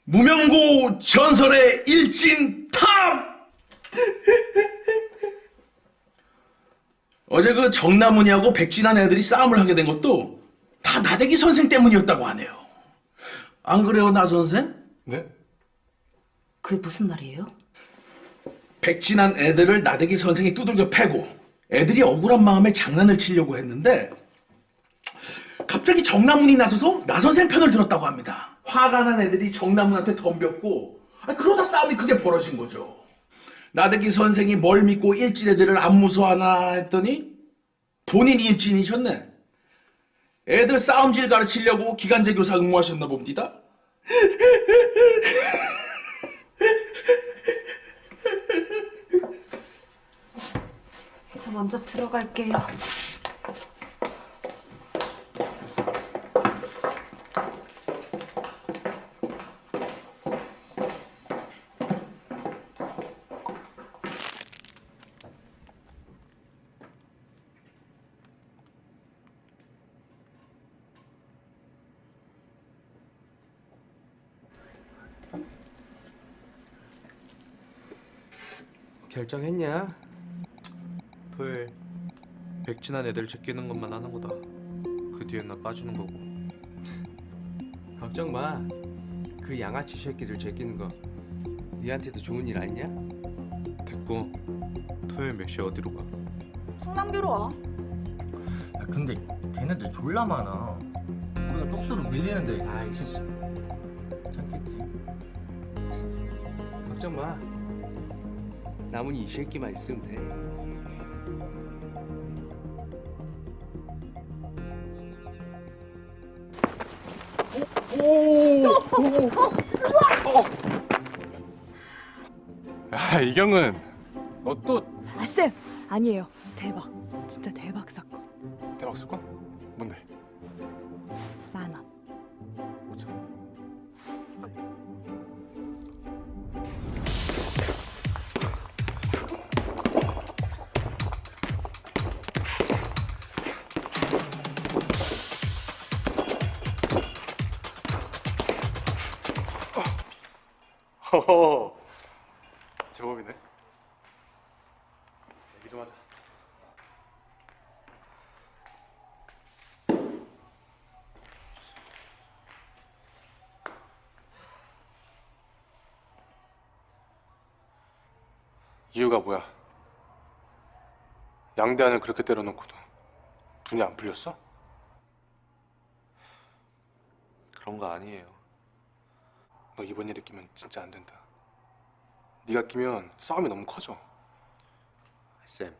무명고 전설의 일진 top! [LAUGHS] 어제 그 정나문이하고 백진한 애들이 싸움을 하게 된 것도 다 나대기 선생 때문이었다고 하네요. 안 그래요, 나 선생? 네? 그게 무슨 말이에요? 백진한 애들을 나대기 선생이 두들겨 패고 애들이 억울한 마음에 장난을 치려고 했는데 갑자기 정나문이 나서서 나 선생 편을 들었다고 합니다. 화가 난 애들이 정나문한테 덤볐고 아, 그러다 싸움이 크게 벌어진 거죠. 나대기 선생이 뭘 믿고 일진 애들을 안 무서워하나 했더니 본인이 일진이셨네. 애들 싸움질 가르치려고 기간제 교사 응모하셨나 봅니다. 저 먼저 들어갈게요. 결정했냐? 토요일 백진한 애들 제끼는 것만 하는 거다. 그 뒤엔 나 빠지는 거고. [LAUGHS] 걱정 마. 그 양아치 새끼들 제끼는 거 니한테도 좋은 일 아니냐? 됐고 토요일 몇 시에 어디로 가? 성남교로 와. 야, 근데 걔네들 졸라 많아. 우리가 쪽수로 밀리는데. 아이씨. 남은 이 새끼만 있으면 돼. 야 이경은 너 또 아, 쌤! 아니에요. 이유가 뭐야? 양대한을 그렇게 때려놓고도 분이 안 풀렸어? 그런 거 아니에요. 너 이번 일에 끼면 진짜 안 된다. 네가 끼면 싸움이 너무 커져. 쌤,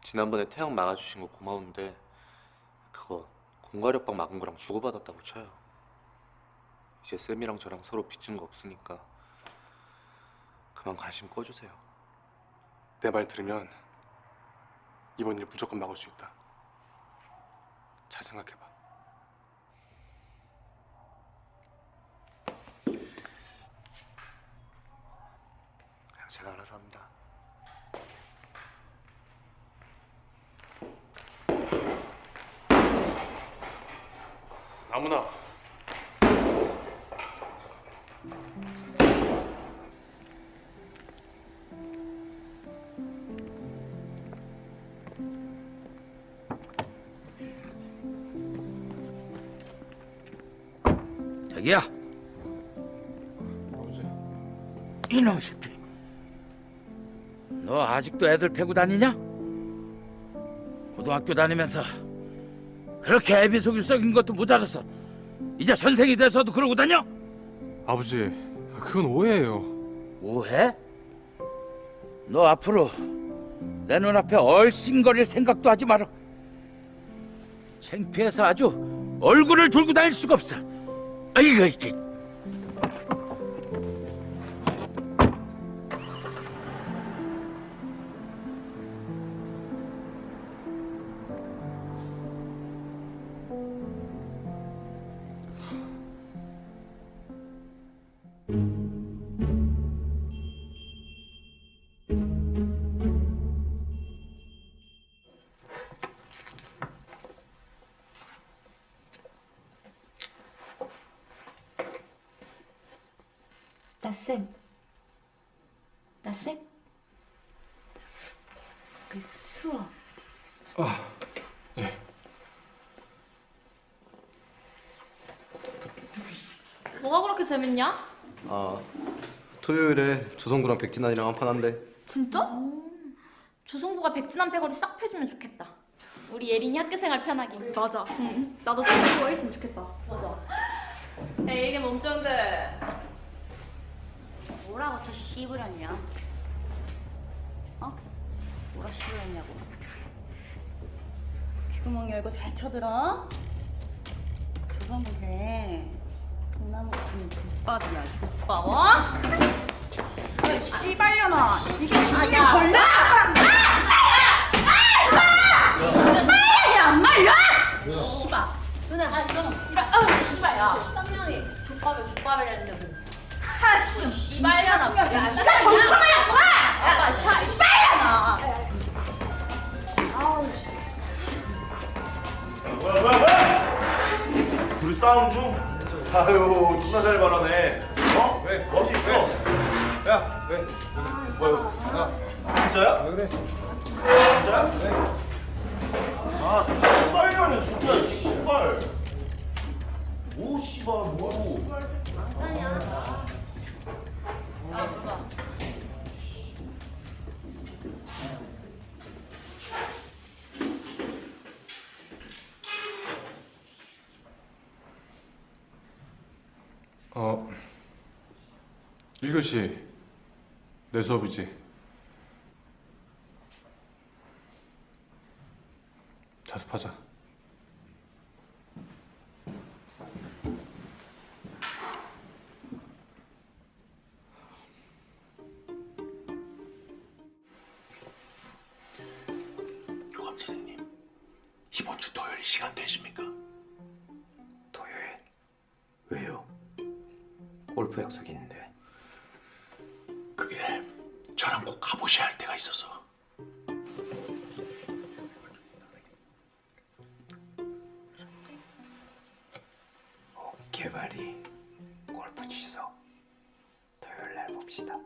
지난번에 태양 막아주신 거 고마운데 그거 공과력방 막은 거랑 주고받았다고 쳐요. 이제 쌤이랑 저랑 서로 빚진 거 없으니까 그만 관심 꺼주세요. 내 말 들으면 이번 일 무조건 막을 수 있다. 잘 생각해봐. 제가 알아서 합니다. 나무나 야. 이놈 새끼. 너 아직도 애들 패고 다니냐? 고등학교 다니면서 그렇게 애비 속일 썩인 것도 모자라서 이제 선생이 돼서도 그러고 다녀? 아버지, 그건 오해예요. 오해? 너 앞으로 내 눈앞에 얼씬거릴 생각도 하지 마라. 창피해서 아주 얼굴을 들고 다닐 수가 없어. 아이고 이 재밌냐? 아 토요일에 조성구랑 백진환이랑 한판 한대 진짜? 조성구가 백진한 패거리 싹 패주면 좋겠다. 우리 예린이 학교 생활 편하게. 맞아. 나도 조성구가 있으면 좋겠다. 맞아. 에이 이게 몸종들. 뭐라고 저 씨부렸냐? 어? 뭐라 씨부렸냐고? 귀구멍 열고 잘 쳐들어. 조선부 걔 같으면 족밥이야 족밥 어? 야, 씨발년아. 이게 아, 이게 야. 걸려? 말이야 안 말려? 씨발 너네 아 이런 이런 아 씨발야 쌍년이 족밥을 족밥을 했는데 뭐 하씨 씨발년아 야 니가 멍청하냐고 야 씨발년아 아우 씨 뭐야 뭐야 뭐야 둘이 싸움 중? 아유 누나 잘 말하네 어? 왜? 멋이 있어 야 왜? 뭐야 야 진짜야? 왜 그래? 진짜야? 왜? 아저 신발이라니 진짜 이 신발 오 씨발 뭐 어, 1교시 내 수업이지. 자습하자. 교감 선생님 이번 주 토요일 시간 되십니까? 토요일 왜요? 골프 약속이 있는데 저랑 꼭 가보셔야 할 때가 있어서. 개발이 골프 취소 토요일 날 봅시다.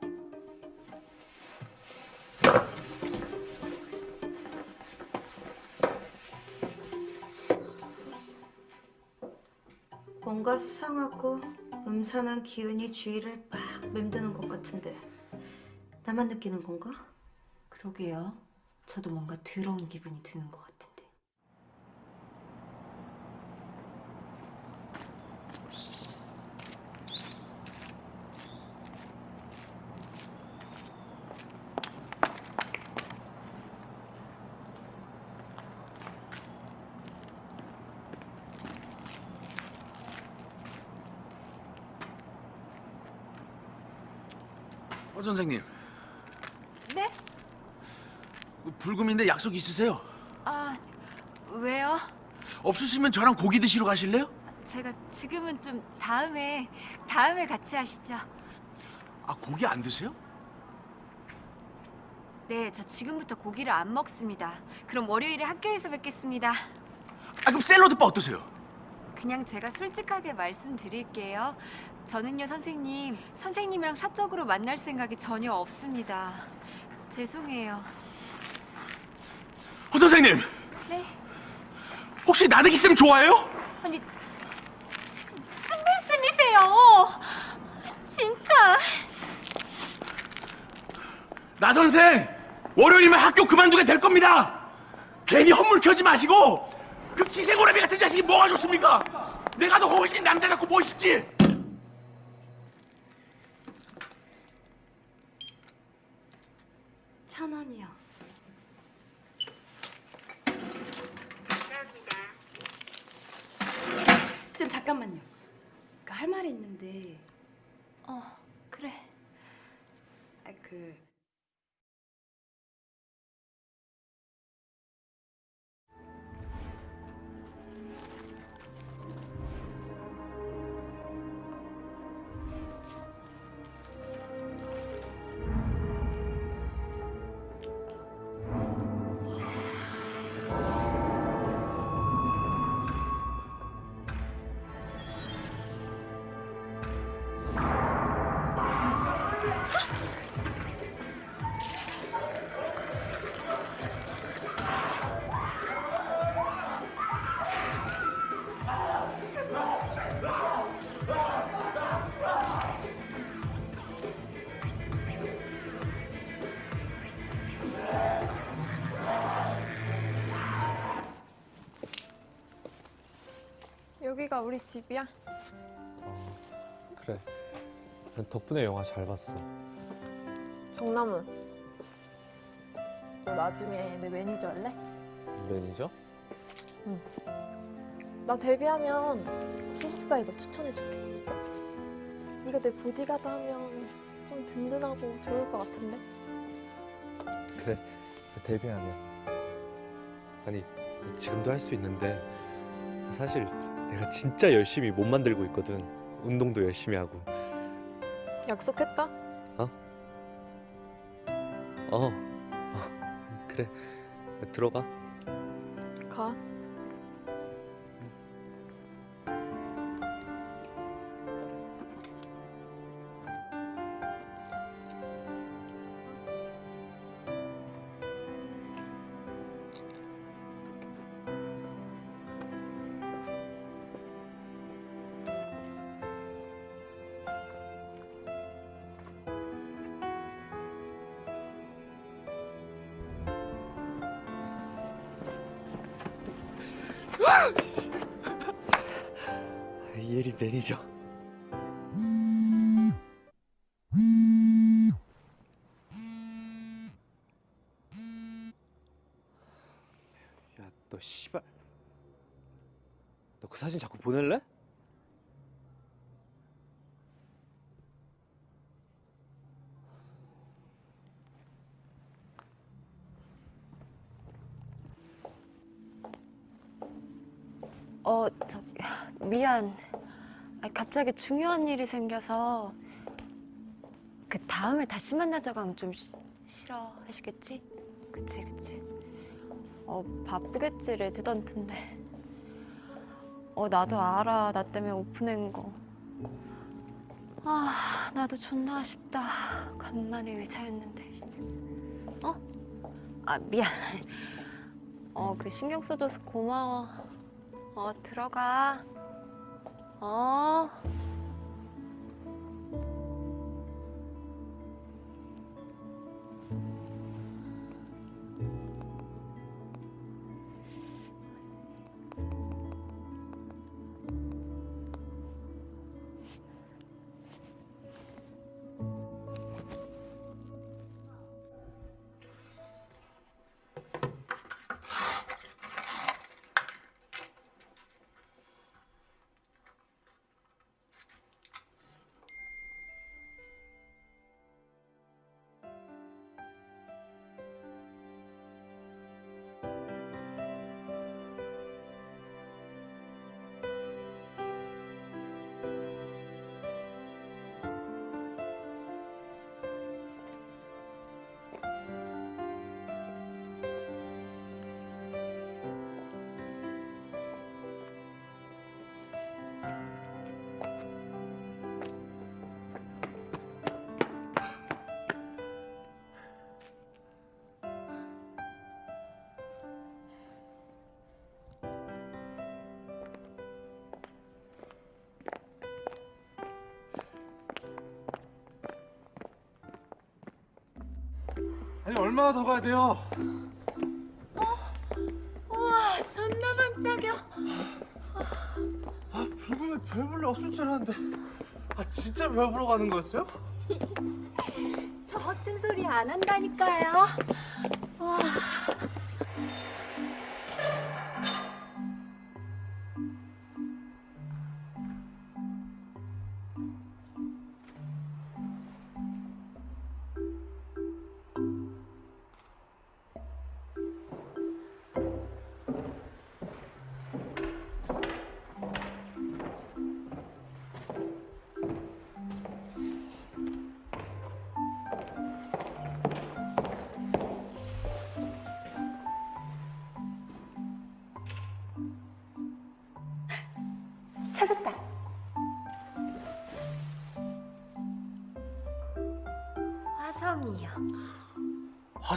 뭔가 수상하고 음산한 기운이 주위를 막 맴드는 것 같은데 나만 느끼는 건가? 그러게요. 저도 뭔가 더러운 기분이 드는 것 같은데. 어 선생님 네? 불금인데 약속 있으세요? 아, 왜요? 없으시면 저랑 고기 드시러 가실래요? 제가 지금은 좀 다음에 다음에 같이 하시죠. 아 고기 안 드세요? 네, 저 지금부터 고기를 안 먹습니다. 그럼 월요일에 학교에서 뵙겠습니다. 아 그럼 샐러드바 어떠세요? 그냥 제가 솔직하게 말씀드릴게요. 저는요, 선생님, 선생님이랑 사적으로 만날 생각이 전혀 없습니다. 죄송해요. 어 선생님 네? 혹시 나대기 쌤 좋아해요? 아니, 지금 무슨 말씀이세요? 진짜. 나 선생 월요일이면 학교 그만두게 될 겁니다. 괜히 헛물 켜지 마시고 그 기생오라비 같은 자식이 뭐가 좋습니까? 내가 더 훨씬 남자 같고 멋있지. 천 원이요. 잠깐만요. 그할 말이 있는데. 어, 그래. 아, 그 우리 집이야? 그래. 난 덕분에 영화 잘 봤어. 정나문. 너 나중에 내 매니저 할래? 매니저? 응. 나 데뷔하면 소속사에 너 추천해줄게. 네가 내 보디가드 하면 좀 든든하고 좋을 것 같은데? 그래. 데뷔하면. 아니 지금도 할 수 있는데 사실 내가 진짜 열심히 몸 만들고 있거든. 운동도 열심히 하고. 약속했다? 어? 어. 어. [LAUGHS] 그래. 들어가. 가. 미안. 아, 갑자기 중요한 일이 생겨서 그 다음에 다시 만나자고 하면 좀 시- 싫어 하시겠지? 그치, 그치. 어, 바쁘겠지, 레지던트인데. 어, 나도 알아. 나 때문에 오픈한 거. 아, 나도 존나 아쉽다. 간만에 의사였는데. 어? 아, 미안. [LAUGHS] 어, 그 신경 써줘서 고마워. 어, 들어가. 어. 아니 얼마나 더 가야 돼요? 우와, 존나 반짝여. 아 없을 줄 알았는데 아 진짜 별 보러 가는 거였어요? [LAUGHS] 저 허튼 소리 안 한다니까요.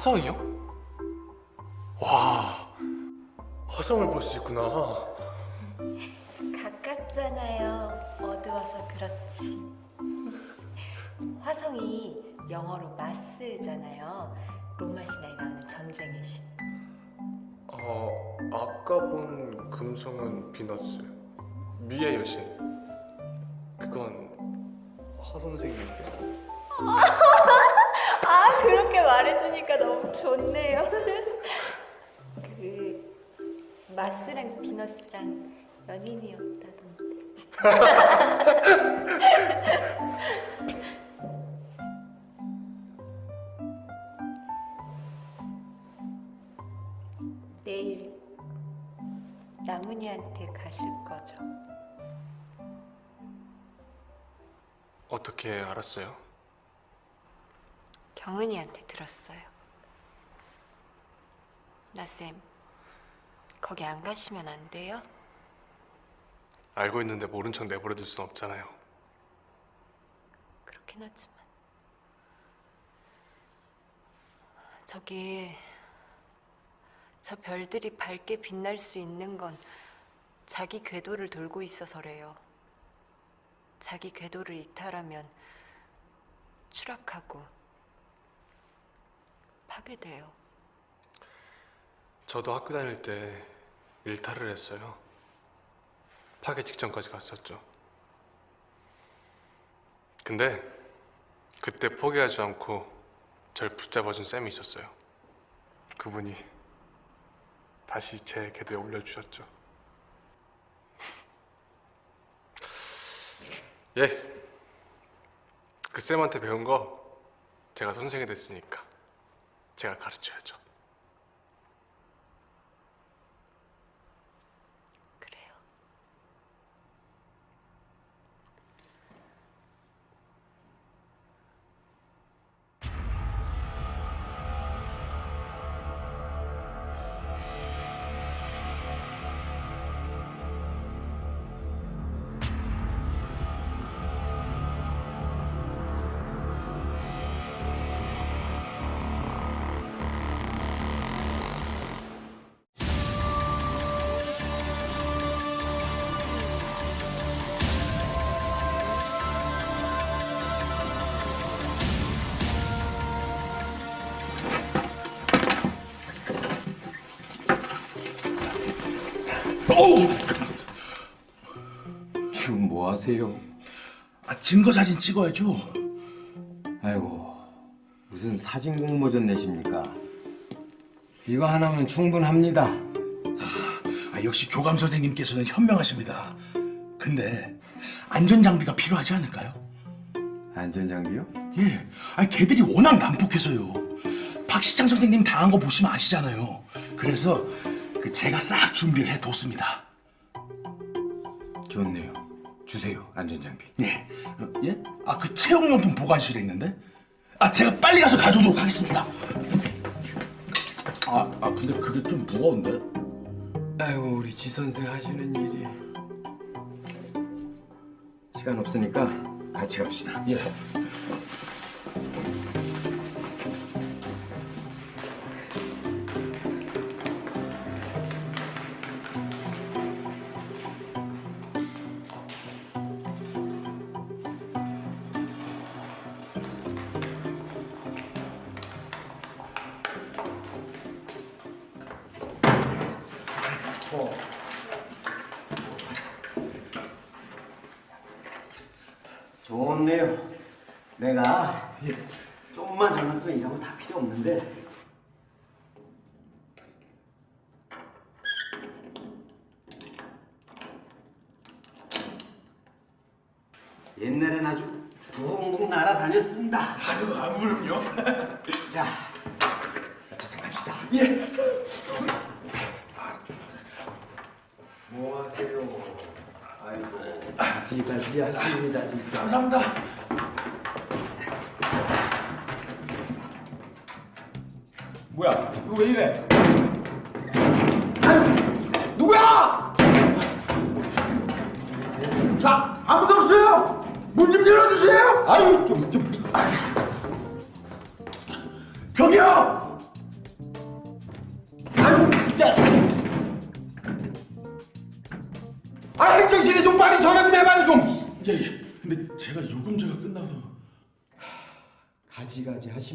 화성이요? 와, 화성을 볼 수 있구나. 가깝잖아요. 어두워서 그렇지. 화성이 영어로 마스잖아요. 로마 신화에 나오는 전쟁의 신. 어, 아까 본 금성은 비너스, 미의 여신. 그건 화 선생님인데. [LAUGHS] 아 그렇게 말해주니까 너무 좋네요. [LAUGHS] 그 마스랑 비너스랑 연인이었다던데. [LAUGHS] 내일 나문이한테 가실 거죠? 어떻게 알았어요? 경은이한테 들었어요. 나쌤, 거기 안 가시면 안 돼요? 알고 있는데 모른 척 내버려둘 순 없잖아요. 그렇긴 하지만 저기 저 별들이 밝게 빛날 수 있는 건 자기 궤도를 돌고 있어서래요. 자기 궤도를 이탈하면 추락하고 파괴돼요. 저도 학교 다닐 때 일탈을 했어요. 파괴 직전까지 갔었죠. 근데 그때 포기하지 않고 절 붙잡아준 쌤이 있었어요. 그분이 다시 제 궤도에 올려주셨죠. [LAUGHS] 예. 그 쌤한테 배운 거 제가 선생이 됐으니까 제가 가르쳐야죠. 하세요? 아, 증거 사진 찍어야죠. 아이고 무슨 사진 공모전 내십니까? 이거 하나면 충분합니다. 아, 역시 교감 선생님께서는 현명하십니다. 근데 안전 장비가 필요하지 않을까요? 안전 장비요? 예. 아, 걔들이 워낙 난폭해서요. 박시장 선생님 당한 거 보시면 아시잖아요. 그래서 그 제가 싹 준비를 해뒀습니다. 좋네요. 주세요 안전 장비. 예. 어, 예? 아, 그 체육용품 보관실에 있는데? 아, 제가 빨리 가서 가져오도록 하겠습니다. 아, 아 근데 그게 좀 무거운데? 아이고 우리 지 선생 하시는 일이 시간 없으니까 같이 갑시다. 예.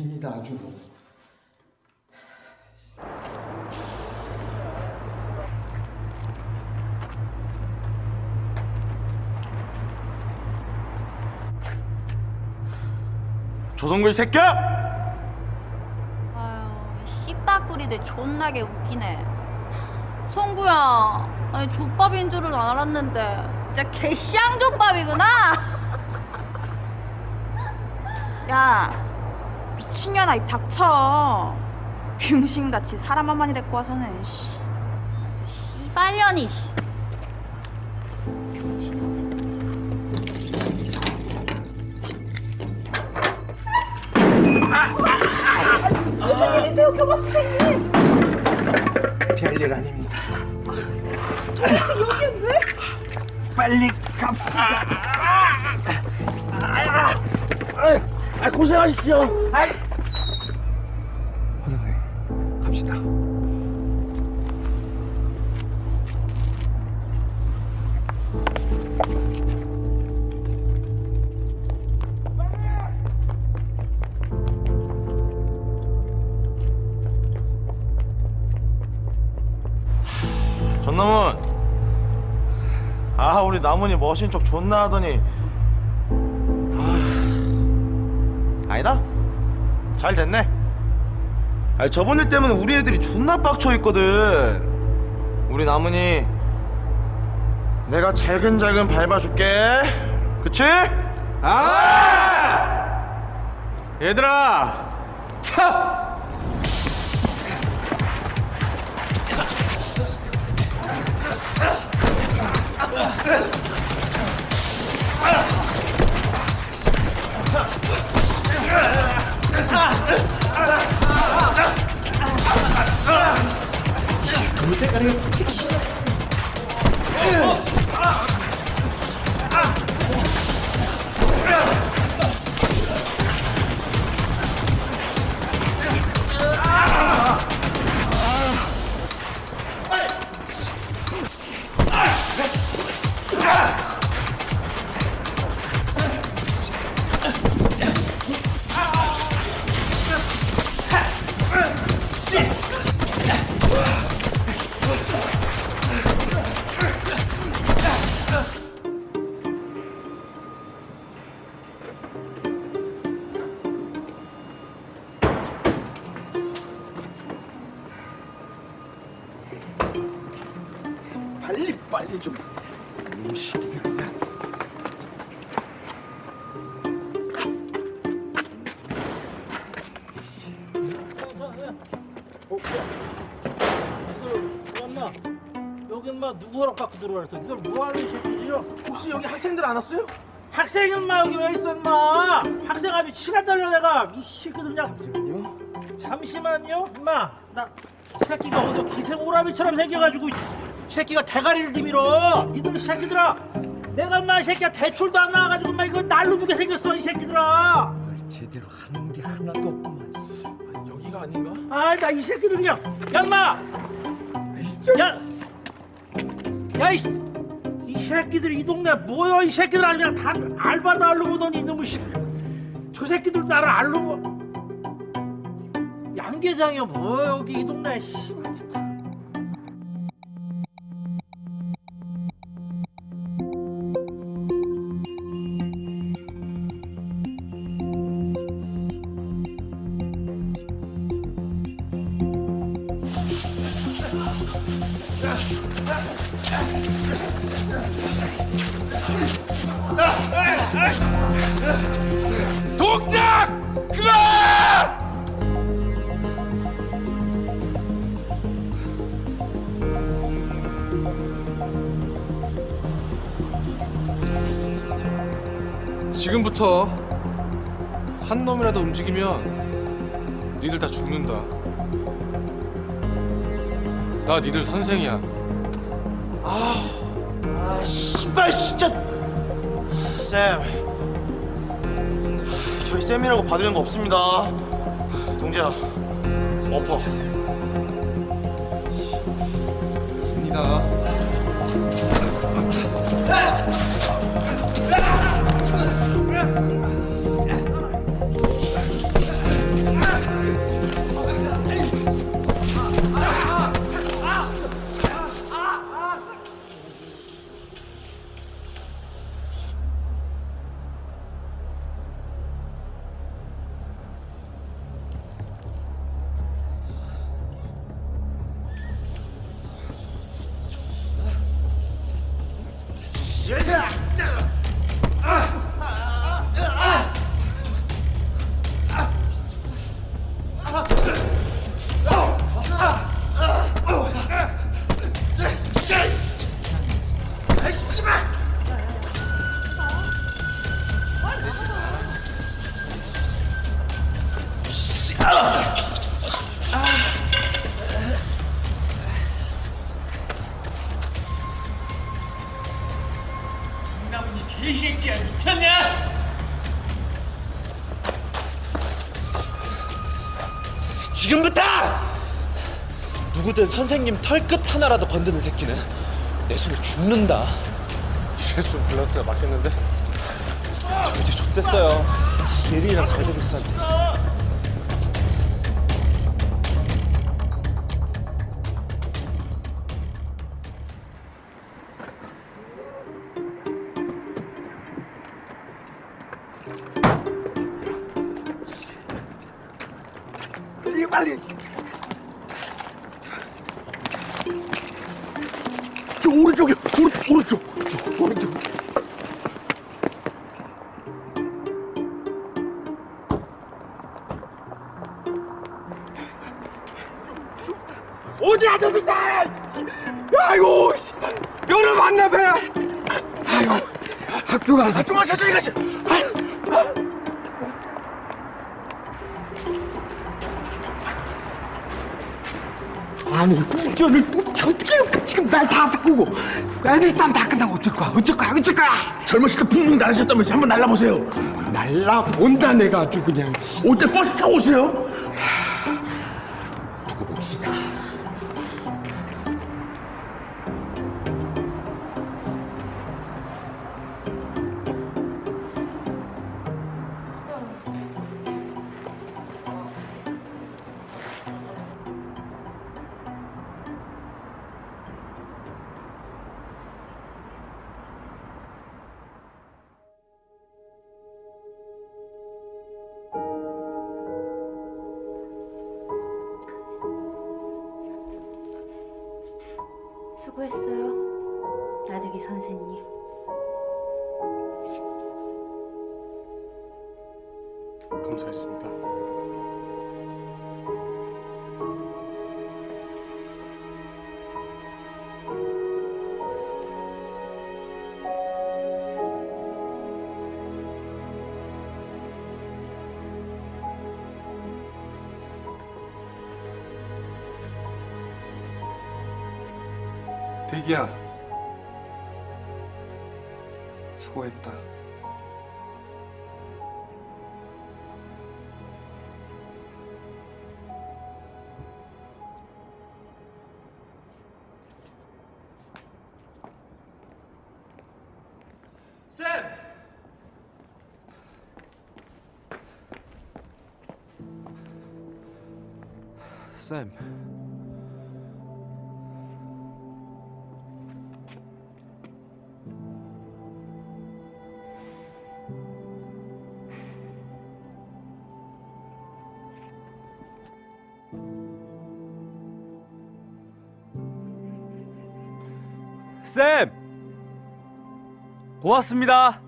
하십니다 아주. 조성글 새끼야! 아유, 씨딱구리들 존나게 웃기네. 송구야, 아니 족밥인 줄은 알았는데 진짜 개쌍 족밥이구나. [LAUGHS] 야 미친년아 입 닥쳐 병신같이 사람 한 마리 데리고 와서는 씨. 이발년이. 씨. 무슨 일이세요 교감 선생님 별일 아닙니다. 도대체 여기에 왜? 빨리 갑시다. 아 고생하십시오 아이. 화장님 갑시다. 전남은 아 우리 나문이 머신 척 존나 하더니 아 아니다? 잘 됐네. 아니 저번 일 때문에 우리 애들이 존나 빡쳐 있거든. 우리 나문이 내가 잘근잘근 밟아줄게. 그치? 아! 얘들아! 차 빨리 받고 들어왔어? 니들 뭐하는 새끼지요? 혹시 여기 학생들 안 왔어요? 학생은 마 여기 왜 있어 인마 학생 앞이 시간 달려 내가 이 새끼들 그냥 잠시만요 잠시만요 인마 나 새끼가 어디서 기생 오라비처럼 생겨가지고 이 새끼가 대가리를 디밀어 니들 이 새끼들아 내가 인마 이 새끼야 대출도 안 나와가지고 인마 이거 날로 주게 생겼어 이 새끼들아 제대로 하는 게 하나도 없구만. 여기가 아닌가? 아 나 이 새끼들 그냥 야 인마 야! 야, 이, 이 새끼들 이 동네 뭐야 이 새끼들 아주 그냥 다 알바도 알로 보더니 이놈의 씨. 저 새끼들 나를 보 양계장이야 뭐야 여기 이 동네 씨. 움직이면 니들 다 죽는다. 나 니들 선생이야. 아 씨발 진짜 쌤 저희 쌤이라고 봐드리는 거 없습니다 동재야 엎어 입니다. 장나무니 개새끼야 미쳤냐? 지금부터 누구든 선생님 털끝 하나라도 건드는 새끼는 내 손에 죽는다. 이제 좀 밸런스가 맞겠는데? 저 이제 좆됐어요. 예린이랑 잘 되고 있었는데. 젊으실 때 붕붕 날으셨다면서 한번 날라보세요. 날라본다 내가 아주 그냥. 올 때 버스 타고 오세요. 대기야. 수고했다. 쌤! 쌤. 쌤! 고맙습니다.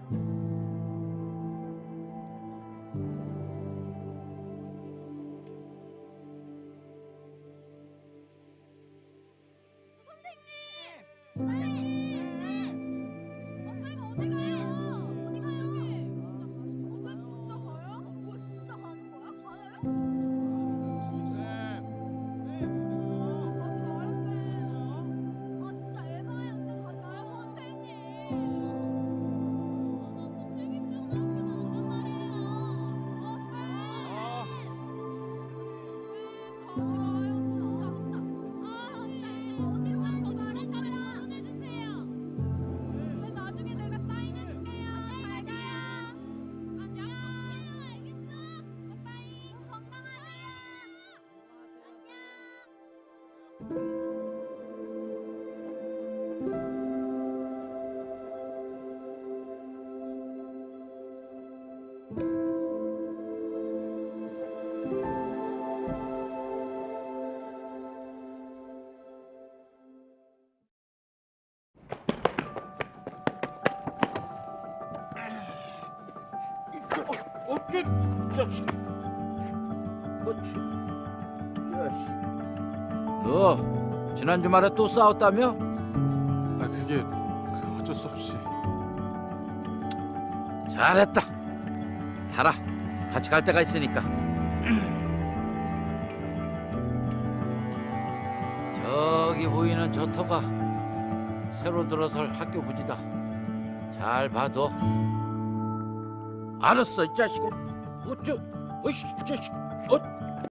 지난 주말에 또 싸웠다며? 아 그게 그 어쩔 수 없이 잘했다. 달아. 같이 갈 데가 있으니까. [CLEARS THROAT] 저기 보이는 저 터가 새로 들어설 학교 부지다. 잘 봐둬. 알았어, 이 자식아. 어쩌? 어이씨, 이 자식. 어?